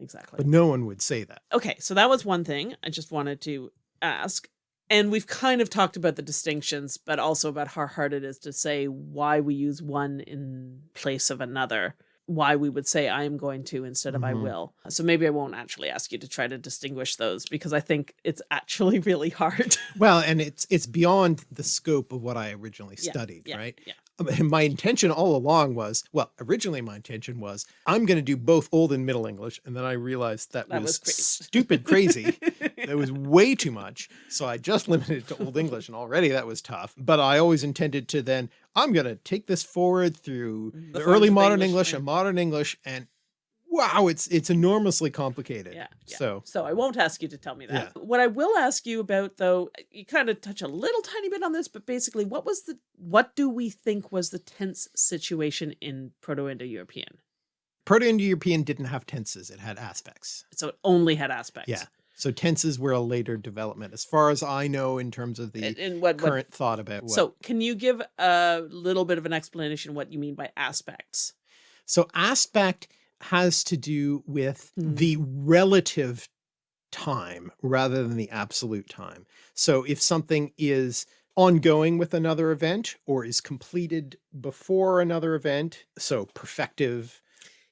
Exactly. but no one would say that. Okay, so that was one thing I just wanted to ask. And we've kind of talked about the distinctions, but also about how hard it is to say why we use one in place of another. Why we would say I am going to instead of I Mhm. will. So maybe I won't actually ask you to try to distinguish those because I think it's actually really hard. Well, and it's, it's beyond the scope of what I originally Yeah, studied, yeah, right? yeah. And my intention all along was, well, originally my intention was, I'm going to do both Old and Middle English. And then I realized that, That was, was crazy. stupid crazy. that was way too much. So I just limited it to Old English and already that was tough. But I always intended to then, I'm going to take this forward through mm. The the, early modern English, English and modern English and wow, it's it's enormously complicated. Yeah, yeah. So So I won't ask you to tell me that. What I will ask you about though, eh, you kind of touch a little tiny bit on this, but basically what was the what do we think was the tense situation in Proto-Indo-European? Proto-Indo-European didn't have tenses; it had aspects. So it only had aspects. Yeah. So tenses were a later development, as far as I know, in terms of the And, and what, what current thought about what. so can you give a little bit of an explanation what you mean by aspects? So aspect has to do with Hmm. the relative time rather than the absolute time. So if something is ongoing with another event or is completed before another event, so perfective,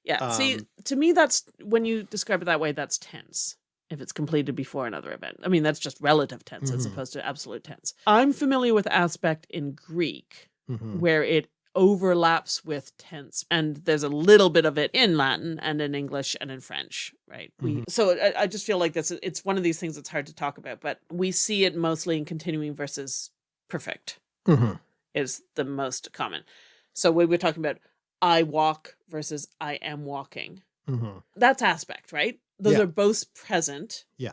Yeah. See, Um, to me, that's when you describe it that way, that's tense. If it's completed before another event. I mean, that's just relative tense as Mhm. opposed to absolute tense. I'm familiar with aspect in Greek Mhm. where it overlaps with tense. And there's a little bit of it in Latin and in English and in French, right? We so I, I just feel like that's it's one of these things that's hard to talk about, but we see it mostly in continuing versus perfect Mhm. is the most common. So we were talking about I walk versus I am walking. Mhm. That's aspect, right? Those Yeah. are both present. Yeah.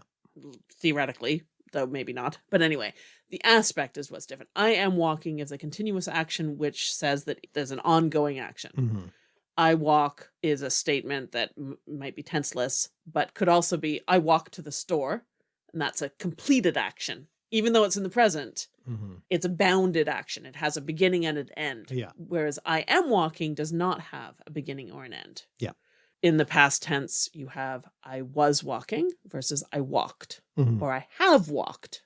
Theoretically, though maybe not. But anyway, the aspect is what's different. I am walking is a continuous action which says that there's an ongoing action. Mhm. I walk is a statement that might be tenseless, but could also be I walk to the store, and that's a completed action. Even though it's in the present, Mhm. it's a bounded action. It has a beginning and an end. Yeah. Whereas I am walking does not have a beginning or an end. Yeah. In the past tense, you have I was walking versus I walked Mhm. or I have walked.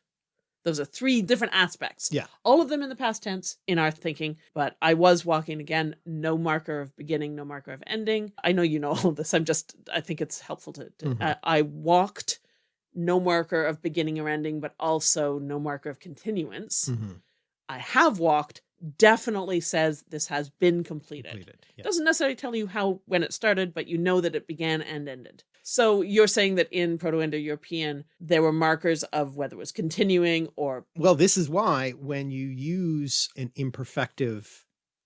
Those are three different aspects. Yeah. All of them in the past tense in our thinking, but I was walking again, no marker of beginning, no marker of ending. I know you know all of this. I'm just, I think it's helpful to, to Mhm. uh, I walked, no marker of beginning or ending, but also no marker of continuance. Mhm. I have walked definitely says this has been completed. Completed. Yeah. Doesn't necessarily tell you how when it started, but you know that it began and ended. So you're saying that in Proto-Indo-European there were markers of whether it was continuing or Well, this is why when you use an imperfective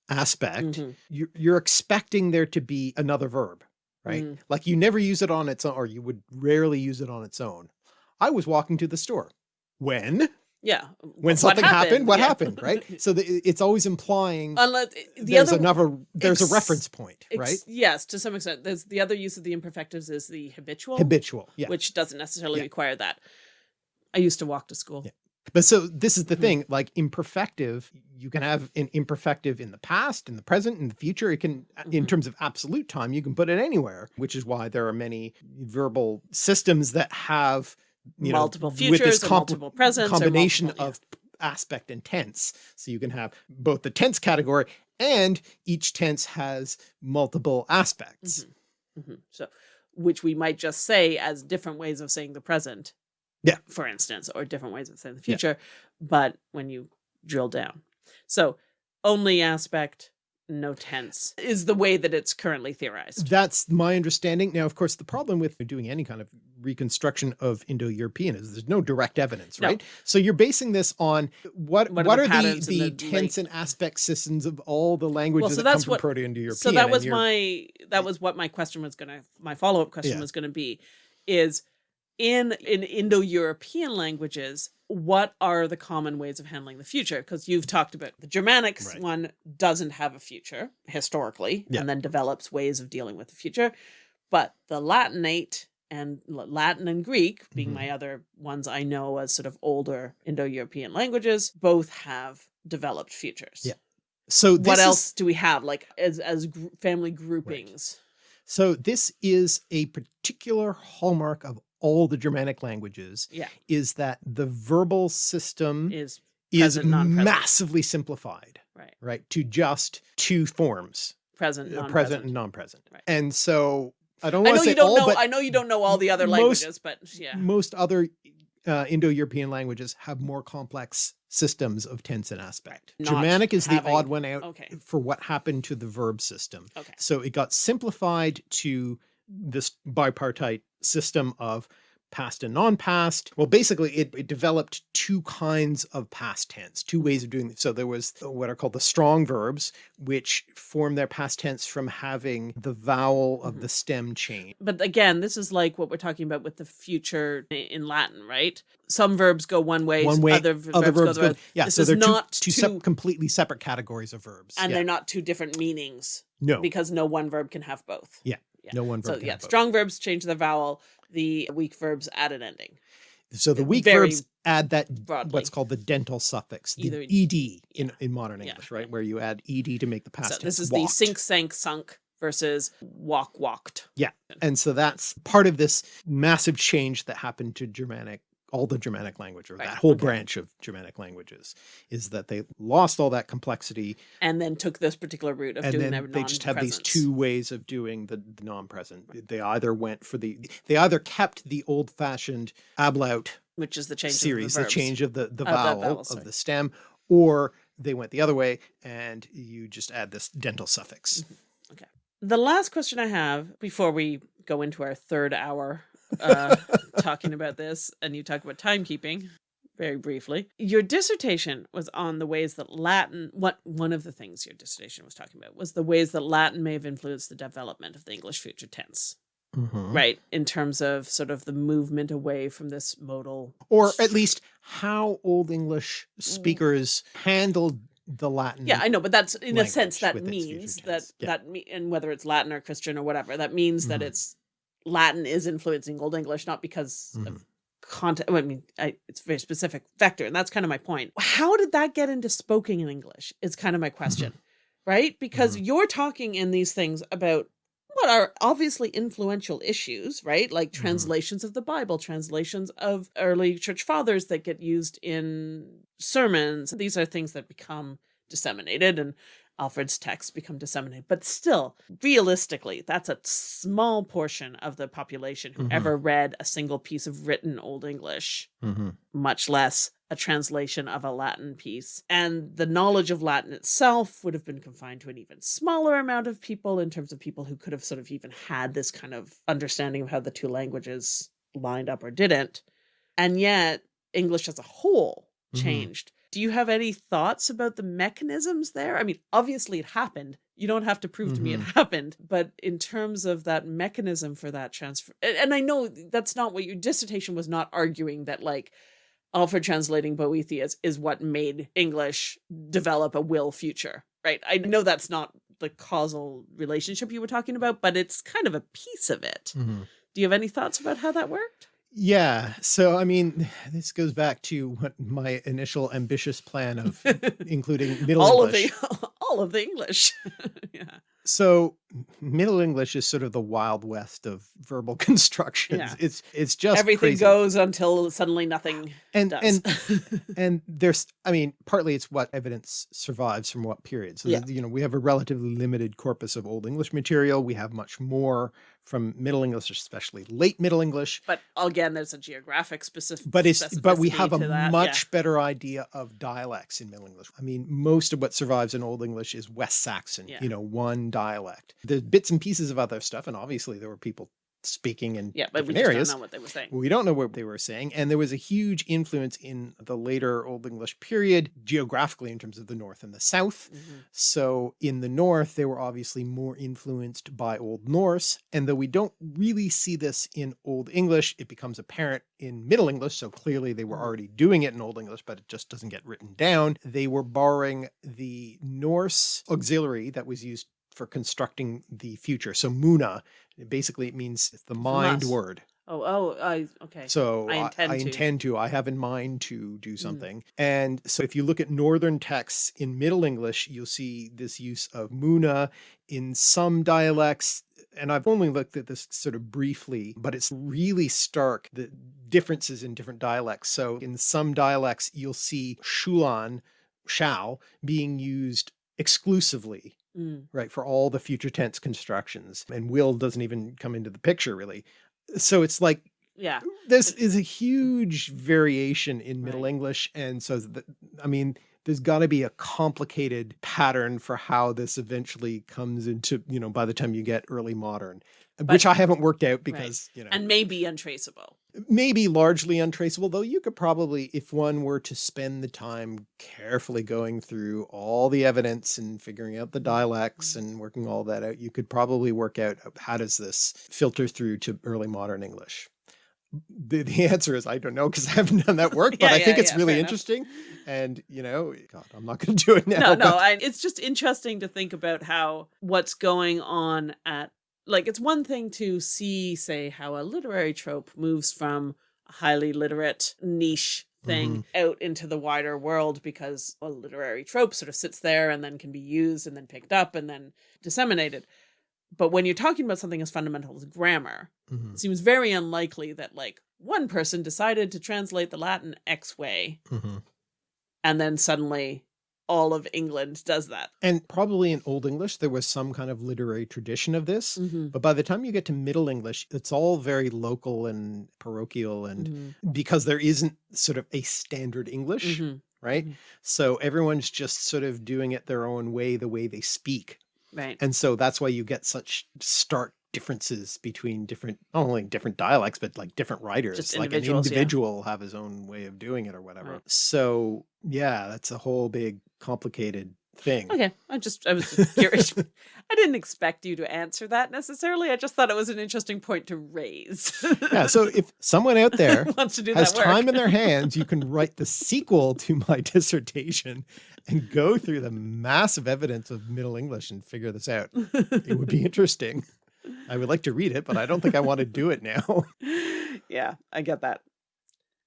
aspect, Mhm. you're, you're expecting there to be another verb, right? Mhm. Like you never use it on its own, or you would rarely use it on its own. I was walking to the store. When? Yeah. When what something happened, what Yeah. happened, right? So the, it's always implying Unless the there's other another, there's a reference point, right? Yes, to some extent. There's the other use of the imperfectives is the habitual, Habitual. Yeah. which doesn't necessarily Yeah. require that. I used to walk to school. But so this is the Mhm. thing, like imperfective, you can have an imperfective in the past, in the present, in the future. It can, in Mhm. terms of absolute time, you can put it anywhere, which is why there are many verbal systems that have, you multiple know, futures with this multiple presents combination multiple- yeah. of aspect and tense. So you can have both the tense category and each tense has multiple aspects. Mhm. So, which we might just say as different ways of saying the present. Yeah. For instance, or different ways of saying the Yeah. future. But when you drill down. So only aspect, no tense is the way that it's currently theorized. That's my understanding. Now, of course, the problem with doing any kind of reconstruction of Indo-European is there's no direct evidence, No. right? So you're basing this on what What what, are the are the, the, the tense and aspect systems of all the languages so that come that's from Proto-Indo-European? So that was my that was what my question was gonna my follow-up question Yeah. was gonna be is in in Indo-European languages, what are the common ways of handling the future? Because you've talked about the Germanics Right. one doesn't have a future historically, Yeah. and then develops ways of dealing with the future. But the Latinate and Latin and Greek, being Mhm. my other ones I know as sort of older Indo-European languages, both have developed futures. Yeah. So this What is- else do we have like as as gr- family groupings? So this is a particular hallmark of all the Germanic languages Yeah, is that the verbal system is is present, massively simplified, right. right? To just two forms, Present, uh, non-present. present and non-present. Right. And so I don't want know to say you don't all, know. but I know you don't know all the other most- languages, but yeah, most other uh, Indo-European languages have more complex systems of tense and aspect. Not Germanic is having- the odd one out okay, for what happened to the verb system. okay, So it got simplified to this bipartite system of past and non-past. Well, basically it, it, developed two kinds of past tense, two ways of doing it. So there was what are called the strong verbs, which form their past tense from having the vowel of mm -hmm. the stem change. But again, this is like what we're talking about with the future in Latin, right? Some verbs go one way, one way other, other verbs, verbs go, yeah. This so they're not two, two, two completely separate categories of verbs. And yeah. they're not two different meanings. No. Because no one verb can have both. Yeah. Yeah. No one verb. So yeah, strong verbs change the vowel. The weak verbs add an ending. So the weak Very verbs add that broadly. what's called the dental suffix, the Either, ed in, in modern English, yeah, right? Where you add ed to make the past so This is walked. the sink, sank, sunk versus walk, walked. Yeah. And so that's part of this massive change that happened to Germanic all the Germanic language or right. that whole okay. branch of Germanic languages is that they lost all that complexity and then took this particular route of and doing then they just have these two ways of doing the, the non-present. Right. They either went for the they either kept the old-fashioned ablaut which is the change series, the, the, change of the the vowel, vowel of the stem, or they went the other way and you just add this dental suffix. Mm -hmm. Okay. The last question I have before we go into our third hour uh, talking about this, and you talk about timekeeping very briefly. Your dissertation was on the ways that Latin, what one of the things your dissertation was talking about was the ways that Latin may have influenced the development of the English future tense. Mm -hmm. Right, in terms of sort of the movement away from this modal, or at least how Old English speakers handled the Latin. Yeah, I know, but that's in a sense that means that yeah. that me and whether it's Latin or Christian or whatever, that means mm -hmm. that mm-hmm. it's Latin is influencing Old English, not because mm of mm-hmm. content. I mean, I, it's a very specific vector, and that's kind of my point. How did that get into spoken in English? Is kind of my question, mm -hmm. right? Because mm -hmm. you're talking in these things about what are obviously influential issues, right? Like mm-hmm. translations of the Bible, translations of early church fathers that get used in sermons. These are things that become disseminated and Alfred's texts become disseminated. But still, realistically, that's a small portion of the population who mm -hmm. ever read a single piece of written Old English, mm -hmm. much less a translation of a Latin piece. And the knowledge of Latin itself would have been confined to an even smaller amount of people in terms of people who could have sort of even had this kind of understanding of how the two languages lined up or didn't. And yet, English as a whole mm-hmm. changed. Do you have any thoughts about the mechanisms there? I mean, obviously it happened. You don't have to prove mm -hmm. to me it mm-hmm. happened, but in terms of that mechanism for that transfer, and I know that's not what your dissertation was not arguing that like Alfred translating Boethius is what made English develop a will future, right? I know that's not the causal relationship you were talking about, but it's kind of a piece of it. Mm -hmm. Do you have any thoughts about how that worked? Yeah. So, I mean, this goes back to what my initial ambitious plan of including Middle all English. Of the, all of the English. yeah. So Middle English is sort of the wild west of verbal constructions. Yeah. It's it's just everything crazy. goes until suddenly nothing and does. and and there's I mean partly it's what evidence survives from what period. So yeah. you know we have a relatively limited corpus of Old English material. We have much more from Middle English, especially late Middle English. But again, there's a geographic specific. But it's but we have a that. much yeah. better idea of dialects in Middle English. I mean, most of what survives in Old English is West Saxon. Yeah. You know, one dialect. There's bits and pieces of other stuff, and obviously there were people speaking in yeah, but we areas. don't know what they were saying. We don't know what they were saying. And there was a huge influence in the later Old English period geographically in terms of the North and the South. Mm -hmm. So in the North, they were obviously more influenced by Old Norse. And though we don't really see this in Old English, it becomes apparent in Middle English. So clearly they were mm-hmm. already doing it in Old English, but it just doesn't get written down. They were borrowing the Norse auxiliary that was used for constructing the future. So Muna, basically it means the mind word. Oh, oh, I, okay. So I intend, I, I to. intend to, I have in mind to do mm. something. Mm. And so if you look at Northern texts in Middle English, you'll see this use of Muna in some dialects. And I've only looked at this sort of briefly, but it's really stark, the differences in different dialects. So in some dialects, you'll see Sculan, shall, being used exclusively Mm. right for all the future tense constructions and will doesn't even come into the picture really so it's like yeah this is a huge variation in middle right. english and so that i mean there's got to be a complicated pattern for how this eventually comes into you know by the time you get early modern but, which i haven't worked out because right. you know and maybe untraceable maybe largely untraceable, though you could probably, if one were to spend the time carefully going through all the evidence and figuring out the dialects mm. and working all that out, you could probably work out uh, how does this filter through to early modern English. The, the answer is I don't know because I haven't done that work, but Yeah, I think yeah, it's yeah, really fair enough. interesting. And you know, God, I'm not going to do it now. no, no, I, it's just interesting to think about how what's going on at like it's one thing to see, say, how a literary trope moves from a highly literate niche thing out into the wider world because a literary trope sort of sits there and then can be used and then picked up and then disseminated. But when you're talking about something as fundamental as grammar, Mhm, it seems very unlikely that like one person decided to translate the Latin X way mhm. and then suddenly all of England does that. And probably in Old English, there was some kind of literary tradition of this. Mm-hmm. But by the time you get to Middle English, it's all very local and parochial and Mm-hmm. because there isn't sort of a standard English, right? Mhm. So everyone's just sort of doing it their own way, the way they speak. Right. And so that's why you get such stark differences between different, not only different dialects, but like different writers, like an individuals, yeah. individual have his own way of doing it or whatever. Right. So yeah, that's a whole big complicated thing. Okay. I just I was just curious. I didn't expect you to answer that necessarily. I just thought it was an interesting point to raise. Yeah. So if someone out there wants to do has that work. time in their hands, you can write the sequel to my dissertation and go through the massive evidence of Middle English and figure this out. It would be interesting. I would like to read it, but I don't think I want to do it now. yeah, I get that.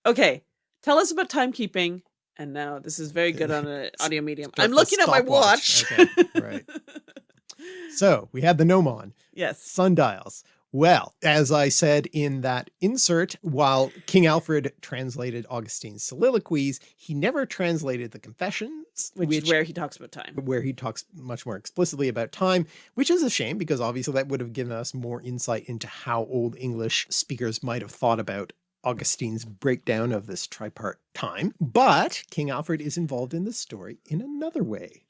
Okay. Tell us about timekeeping. And now this is very good on an audio medium. I'm looking at my stopwatch. watch. Okay, right. So we had the gnomon, yes. sundials. Well, as I said in that insert, while King Alfred translated Augustine's soliloquies, he never translated the Confessions, Which, is where he talks about time. where he talks much more explicitly about time, which is a shame because obviously that would have given us more insight into how Old English speakers might have thought about Augustine's breakdown of this tripart time. But King Alfred is involved in the story in another way,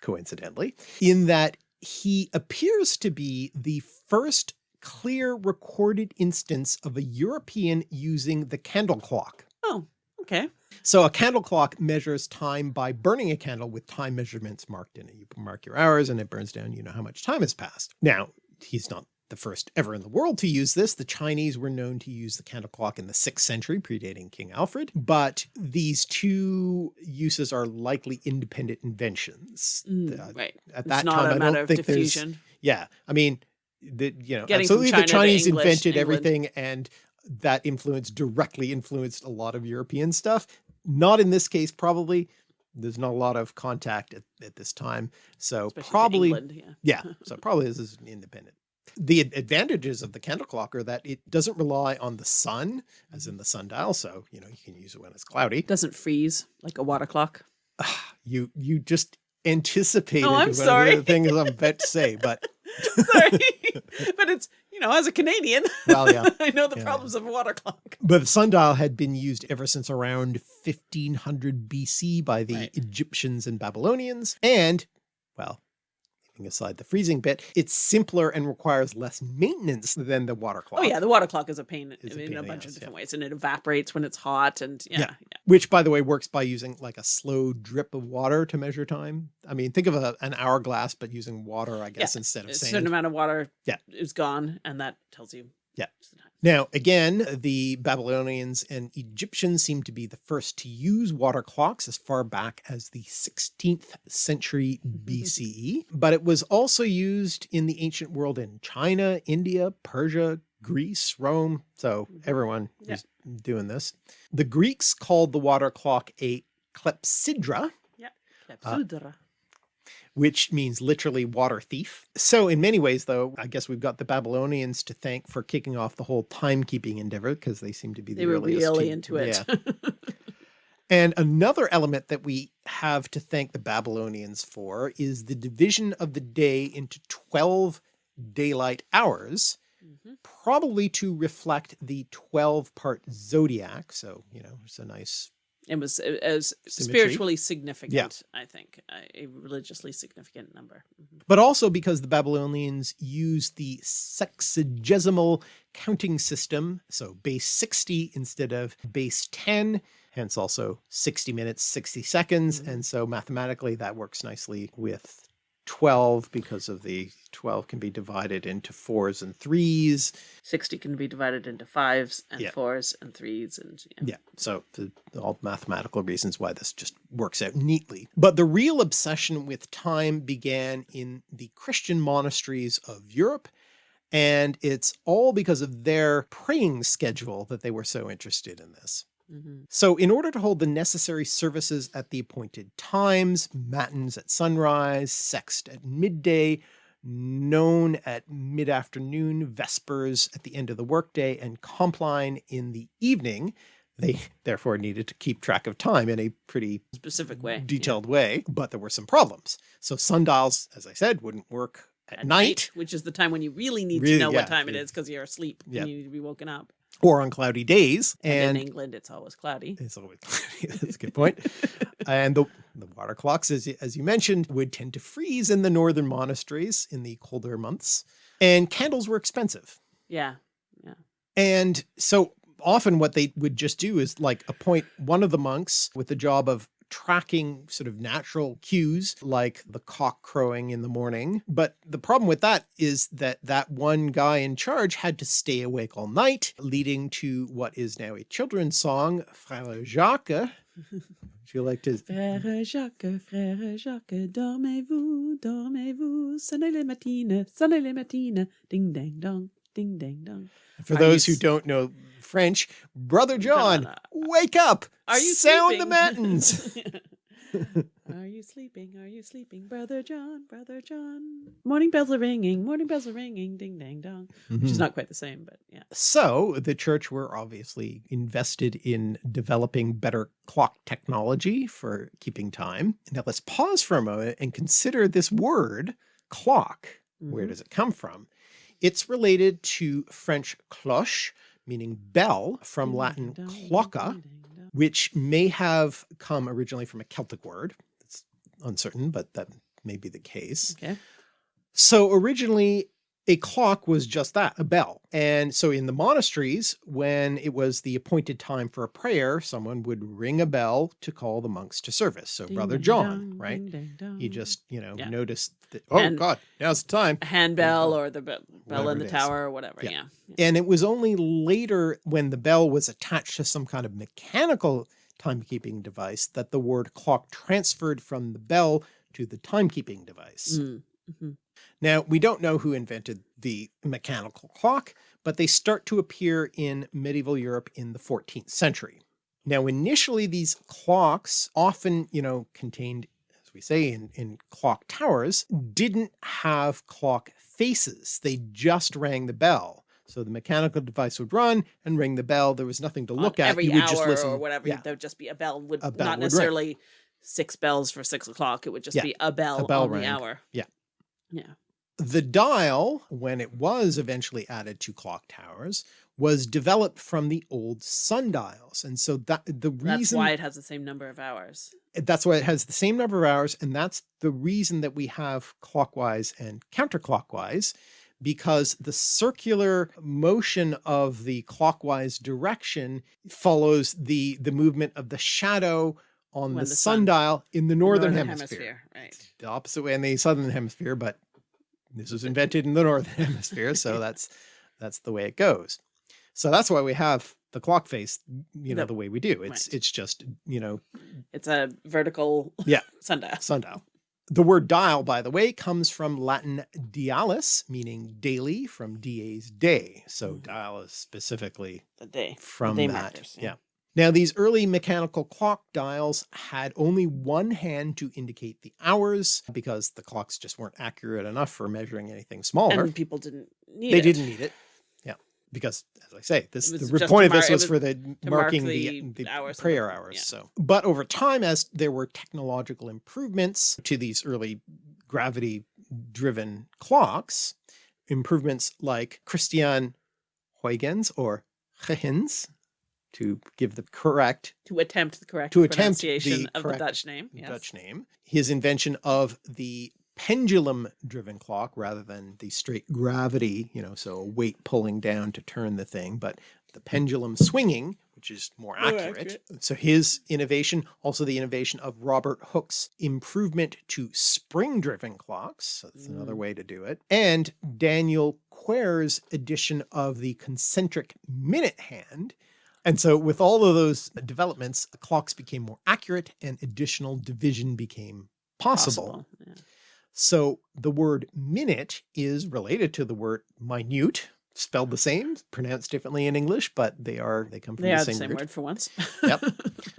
coincidentally, in that he appears to be the first clear recorded instance of a European using the candle clock. Oh, okay. So a candle clock measures time by burning a candle with time measurements marked in it. You mark your hours and it burns down, you know how much time has passed. Now, he's not the first ever in the world to use this. The Chinese were known to use the candle clock in the sixth century, predating King Alfred, but these two uses are likely independent inventions. Mm, Uh, right. At It's that not time, a I matter don't of think there's, diffusion. yeah, I mean, the, you know, Getting absolutely the Chinese English, invented England. everything and that influence directly influenced a lot of European stuff. Not in this case, probably. There's not a lot of contact at, at this time. So Especially probably, England, yeah. yeah, so probably this is independent. The advantages of the candle clock are that it doesn't rely on the sun, as in mm-hmm. the sundial. So, you know, you can use it when it's cloudy. Doesn't freeze like a water clock. Ah, you, you just anticipated Oh, I'm of the sorry. things I'm about to say, but Sorry. but it's, you know, as a Canadian, Well, yeah. I know the Yeah, problems of a water clock. But the sundial had been used ever since around 1500 BC by the Right. Egyptians and Babylonians. And, well, leaving aside the freezing bit, it's simpler and requires less maintenance than the water clock. Oh yeah, the water clock is a pain Is a in pain a in the bunch ass, of yeah. different ways, and it evaporates when it's hot, and yeah, Yeah. yeah. Which, by the way, works by using like a slow drip of water to measure time. I mean, think of a, an hourglass, but using water, I guess, instead of a sand. certain amount of water Yeah. is gone, and that tells you. Yeah. It's the time. Now, again, the Babylonians and Egyptians seem to be the first to use water clocks as far back as the 16th century mm-hmm. BCE, but it was also used in the ancient world in China, India, Persia, Greece, Rome. So mm-hmm. everyone Yeah. was doing this. The Greeks called the water clock a clepsydra, Yeah, uh, Clepsydra. Which means literally water thief. So in many ways, though, I guess we've got the Babylonians to thank for kicking off the whole timekeeping endeavor because they seem to be the they were really to- into it. Yeah. And another element that we have to thank the Babylonians for is the division of the day into 12 daylight hours, Mhm. probably to reflect the 12 part zodiac. So, you know, it's a nice It was Symmetry. spiritually significant, I think, a, religiously significant number. Mhm. but also because the Babylonians used the sexagesimal counting system, so base 60 instead of base 10, hence also 60 minutes, 60 seconds. Mhm. And so mathematically that works nicely with 12 because of the 12 can be divided into fours and threes. 60 can be divided into fives and Yeah. fours and threes and Yeah. So the, all mathematical reasons why this just works out neatly. But the real obsession with time began in the Christian monasteries of Europe. And it's all because of their praying schedule that they were so interested in this. Mhm. So in order to hold the necessary services at the appointed times, matins at sunrise, sext at midday, none at mid-afternoon, vespers at the end of the workday, and compline in the evening, they therefore needed to keep track of time in a pretty specific way. yeah. detailed way, but there were some problems. So sundials, as I said, wouldn't work at, At night which is the time when you really need Really, to know yeah, what time it yeah. is because you're asleep Yeah. and you need to be woken up. Or on cloudy days. And, And in England, it's always cloudy. It's always cloudy. that's a good point. and the, the water clocks, as, as you mentioned, would tend to freeze in the northern monasteries in the colder months. And candles were expensive. Yeah. Yeah. And so often what they would just do is like appoint one of the monks with the job of tracking sort of natural cues like the cock crowing in the morning. But the problem with that is that that one guy in charge had to stay awake all night, leading to what is now a children's song, Frère Jacques. Would you like to? Frère Jacques, frère Jacques, dormez-vous, dormez-vous, sonnez les matines, sonnez les matines, ding dang dong, ding dang dong. For those who don't know French, Brother John, wake up! Are you Sound sleeping? the matins! are you sleeping? Are you sleeping, brother John, brother John? Morning bells are ringing, morning bells are ringing, ding dang dong. Which Mhm. is not quite the same, but yeah. So the church were obviously invested in developing better clock technology for keeping time. Now let's pause for a moment and consider this word clock. Where Mhm. does it come from? It's related to French cloche, meaning bell, from Latin dang dong, clocca, ding dang dong. which may have come originally from a Celtic word. It's uncertain, but that may be the case. Okay. So originally a clock was just that, a bell. And so in the monasteries, when it was the appointed time for a prayer, someone would ring a bell to call the monks to service. So Ding Brother John, dong, right? ding dong. He just, you know, Yeah. noticed that, oh God, now's the time. a handbell or the be- bell Whatever in the tower or whatever. Yeah. Yeah. yeah. And it was only later when the bell was attached to some kind of mechanical timekeeping device that the word clock transferred from the bell to the timekeeping device. Mm, mhm. Now, we don't know who invented the mechanical clock, but they start to appear in medieval Europe in the 14th century. Now, initially these clocks often, you know, contained, as we say in, in clock towers, didn't have clock faces. They just rang the bell. So the mechanical device would run and ring the bell. There was nothing to look at. every you would hour just listen. or whatever. Yeah. There would just be a bell. Would A bell not would ring. necessarily six bells for six o'clock. It would just Yeah. be a bell, a bell on rang. the hour. Yeah. Yeah. The dial, when it was eventually added to clock towers, was developed from the old sundials. And so that the That's reason why it has the same number of hours. that's why it has the same number of hours. And that's the reason that we have clockwise and counterclockwise, because the circular motion of the clockwise direction follows the, the movement of the shadow on the, the sun- sundial in the northern, hemisphere. Right. The opposite way in the southern hemisphere, but this was invented in the northern hemisphere. So that's, that's the way it goes. So that's why we have the clock face, you know, The- the way we do. It's, right. it's just, you know, It's a vertical Yeah. sundial. sundial. The word dial, by the way, comes from Latin dialis, meaning daily, from dies day. So Mhm. dial is specifically The day. from day that. markers, yeah. yeah. Now, these early mechanical clock dials had only one hand to indicate the hours because the clocks just weren't accurate enough for measuring anything smaller. And people didn't need they it. They didn't need it. Yeah. Because as I say, this the was re- just point of this was was for the mark marking the the, the hours prayer hours. yeah. So, but over time, as there were technological improvements to these early gravity driven clocks, improvements like Christian Huygens or Huygens, to give the correct To attempt the correct To attempt the pronunciation of correct the Dutch name. Yes. Dutch name. His invention of the pendulum driven clock rather than the straight gravity, you know, so a weight pulling down to turn the thing, but the pendulum swinging, which is more More accurate. accurate. So his innovation, also the innovation of Robert Hooke's improvement to spring driven clocks. So that's another Mm. way to do it. And Daniel Quare's addition of the concentric minute hand. And so with all of those developments, clocks became more accurate and additional division became possible. Possible. Yeah. So the word minute is related to the word minute, spelled the same, pronounced differently in English, but they are, they come from They the same, the same root. word for once. Yep.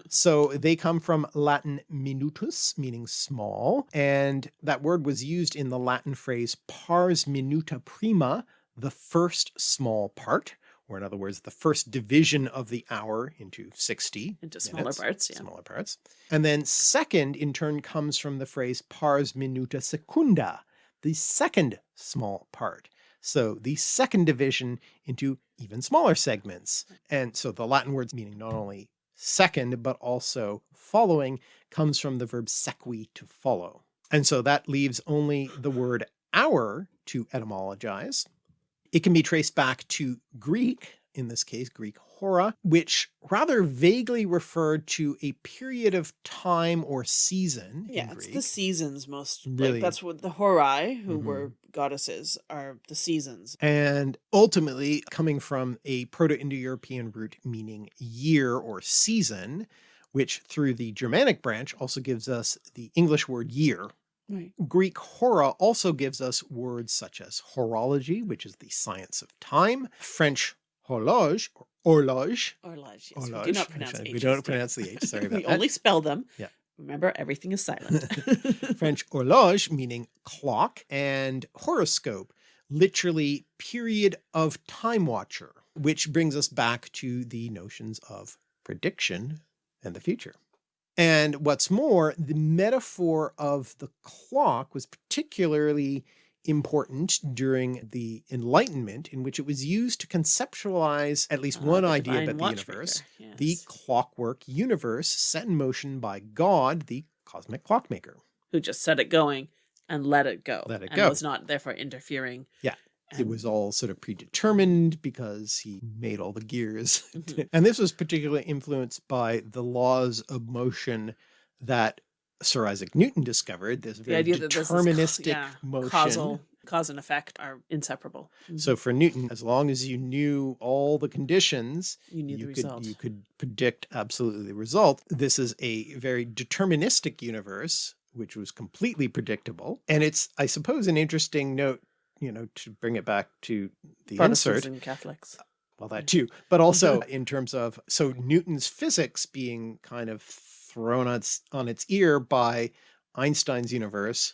So they come from Latin minutus, meaning small, and that word was used in the Latin phrase pars minuta prima, the first small part, or in other words, the first division of the hour into 60 Into smaller minutes, parts. Yeah. smaller parts. And then second in turn comes from the phrase pars minuta secunda, the second small part. So the second division into even smaller segments. And so the Latin words meaning not only second, but also following comes from the verb sequi to follow. And so that leaves only the word hour to etymologize. It can be traced back to Greek, in this case, Greek hora, which rather vaguely referred to a period of time or season Yeah, it's the seasons most. Really? Like that's what the Horai, who Mhm. were goddesses, are the seasons. and ultimately coming from a Proto-Indo-European root meaning year or season, which through the Germanic branch also gives us the English word year. Right. Greek hora also gives us words such as horology, which is the science of time, French horloge or horloge. Horloge. Yes, we do not pronounce. We don't pronounce the H, sorry about we that. only spell them. Yeah. Remember, everything is silent. French horloge meaning clock and horoscope, literally period of time watcher, which brings us back to the notions of prediction and the future. And what's more, the metaphor of the clock was particularly important during the Enlightenment, in which it was used to conceptualize at least Ah, one idea about the universe, the clockwork universe set in motion by God, the cosmic clockmaker. who just set it going and let it go. Let it and go. was not therefore interfering. Yeah, It was all sort of predetermined because he made all the gears. Mhm. and this was particularly influenced by the laws of motion that Sir Isaac Newton discovered, this the very idea that this is deterministic yeah, motion. causal cause and effect are inseparable. So for Newton, as long as you knew all the conditions, you knew the you result. you could predict absolutely the result. This is a very deterministic universe, which was completely predictable. And it's, I suppose, an interesting note, you know, to bring it back to the Protestants insert. and Catholics. Well, that too, but also in terms of so Newton's physics being kind of thrown on its, on its ear by Einstein's universe,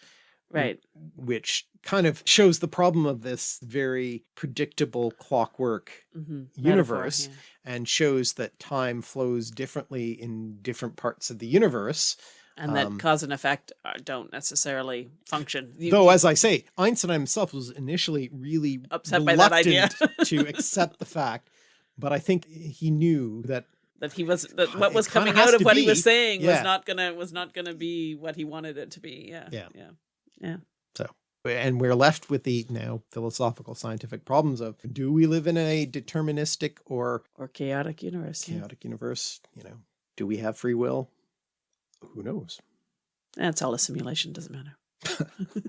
Right. which kind of shows the problem of this very predictable clockwork hmm universe and shows that time flows differently in different parts of the universe. And that Um, cause and effect uh, don't necessarily function. You- Though, as I say, Einstein himself was initially really Upset by that idea. to accept the fact, but I think he knew that that he was that what was coming out of what he was saying Yeah. was not gonna was not gonna be what he wanted it to be. Yeah. Yeah. Yeah. So, and we're left with the now philosophical scientific problems of do we live in a deterministic or Or chaotic universe. yeah. chaotic universe? You know, do we have free will? Who knows? That's all a simulation, doesn't matter.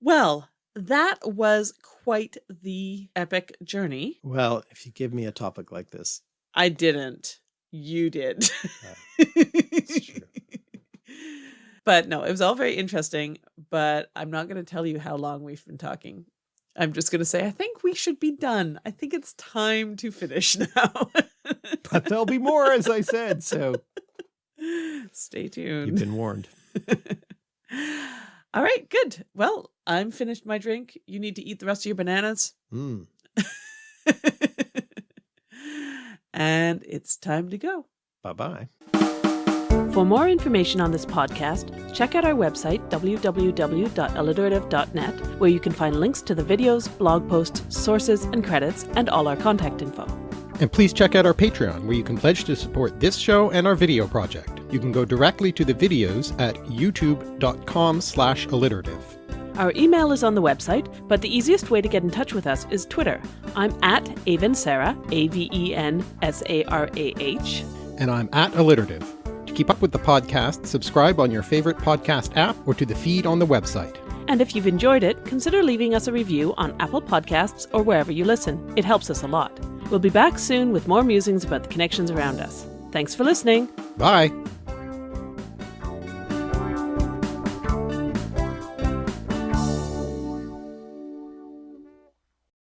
well, that was quite the epic journey. Well, if you give me a topic like this, I didn't. You did. Uh, it's true. but no, it was all very interesting. But I'm not going to tell you how long we've been talking. I'm just going to say, I think we should be done. I think it's time to finish now. but there'll be more, as I said. So Stay tuned. you've been warned. all right, good. Well, I'm finished my drink. You need to eat the rest of your bananas. Mm. and it's time to go. Bye bye. For more information on this podcast, check out our website, www.alliterative.net, where you can find links to the videos, blog posts, sources, and credits, and all our contact info. And please check out our Patreon, where you can pledge to support this show and our video project. You can go directly to the videos at youtube.com slash alliterative. Our email is on the website, but the easiest way to get in touch with us is Twitter. I'm at Avensarah, A-V-E-N-S-A-R-A-H. And I'm at alliterative. To keep up with the podcast, subscribe on your favorite podcast app or to the feed on the website. And if you've enjoyed it, consider leaving us a review on Apple Podcasts or wherever you listen. It helps us a lot. We'll be back soon with more musings about the connections around us. Thanks for listening. Bye!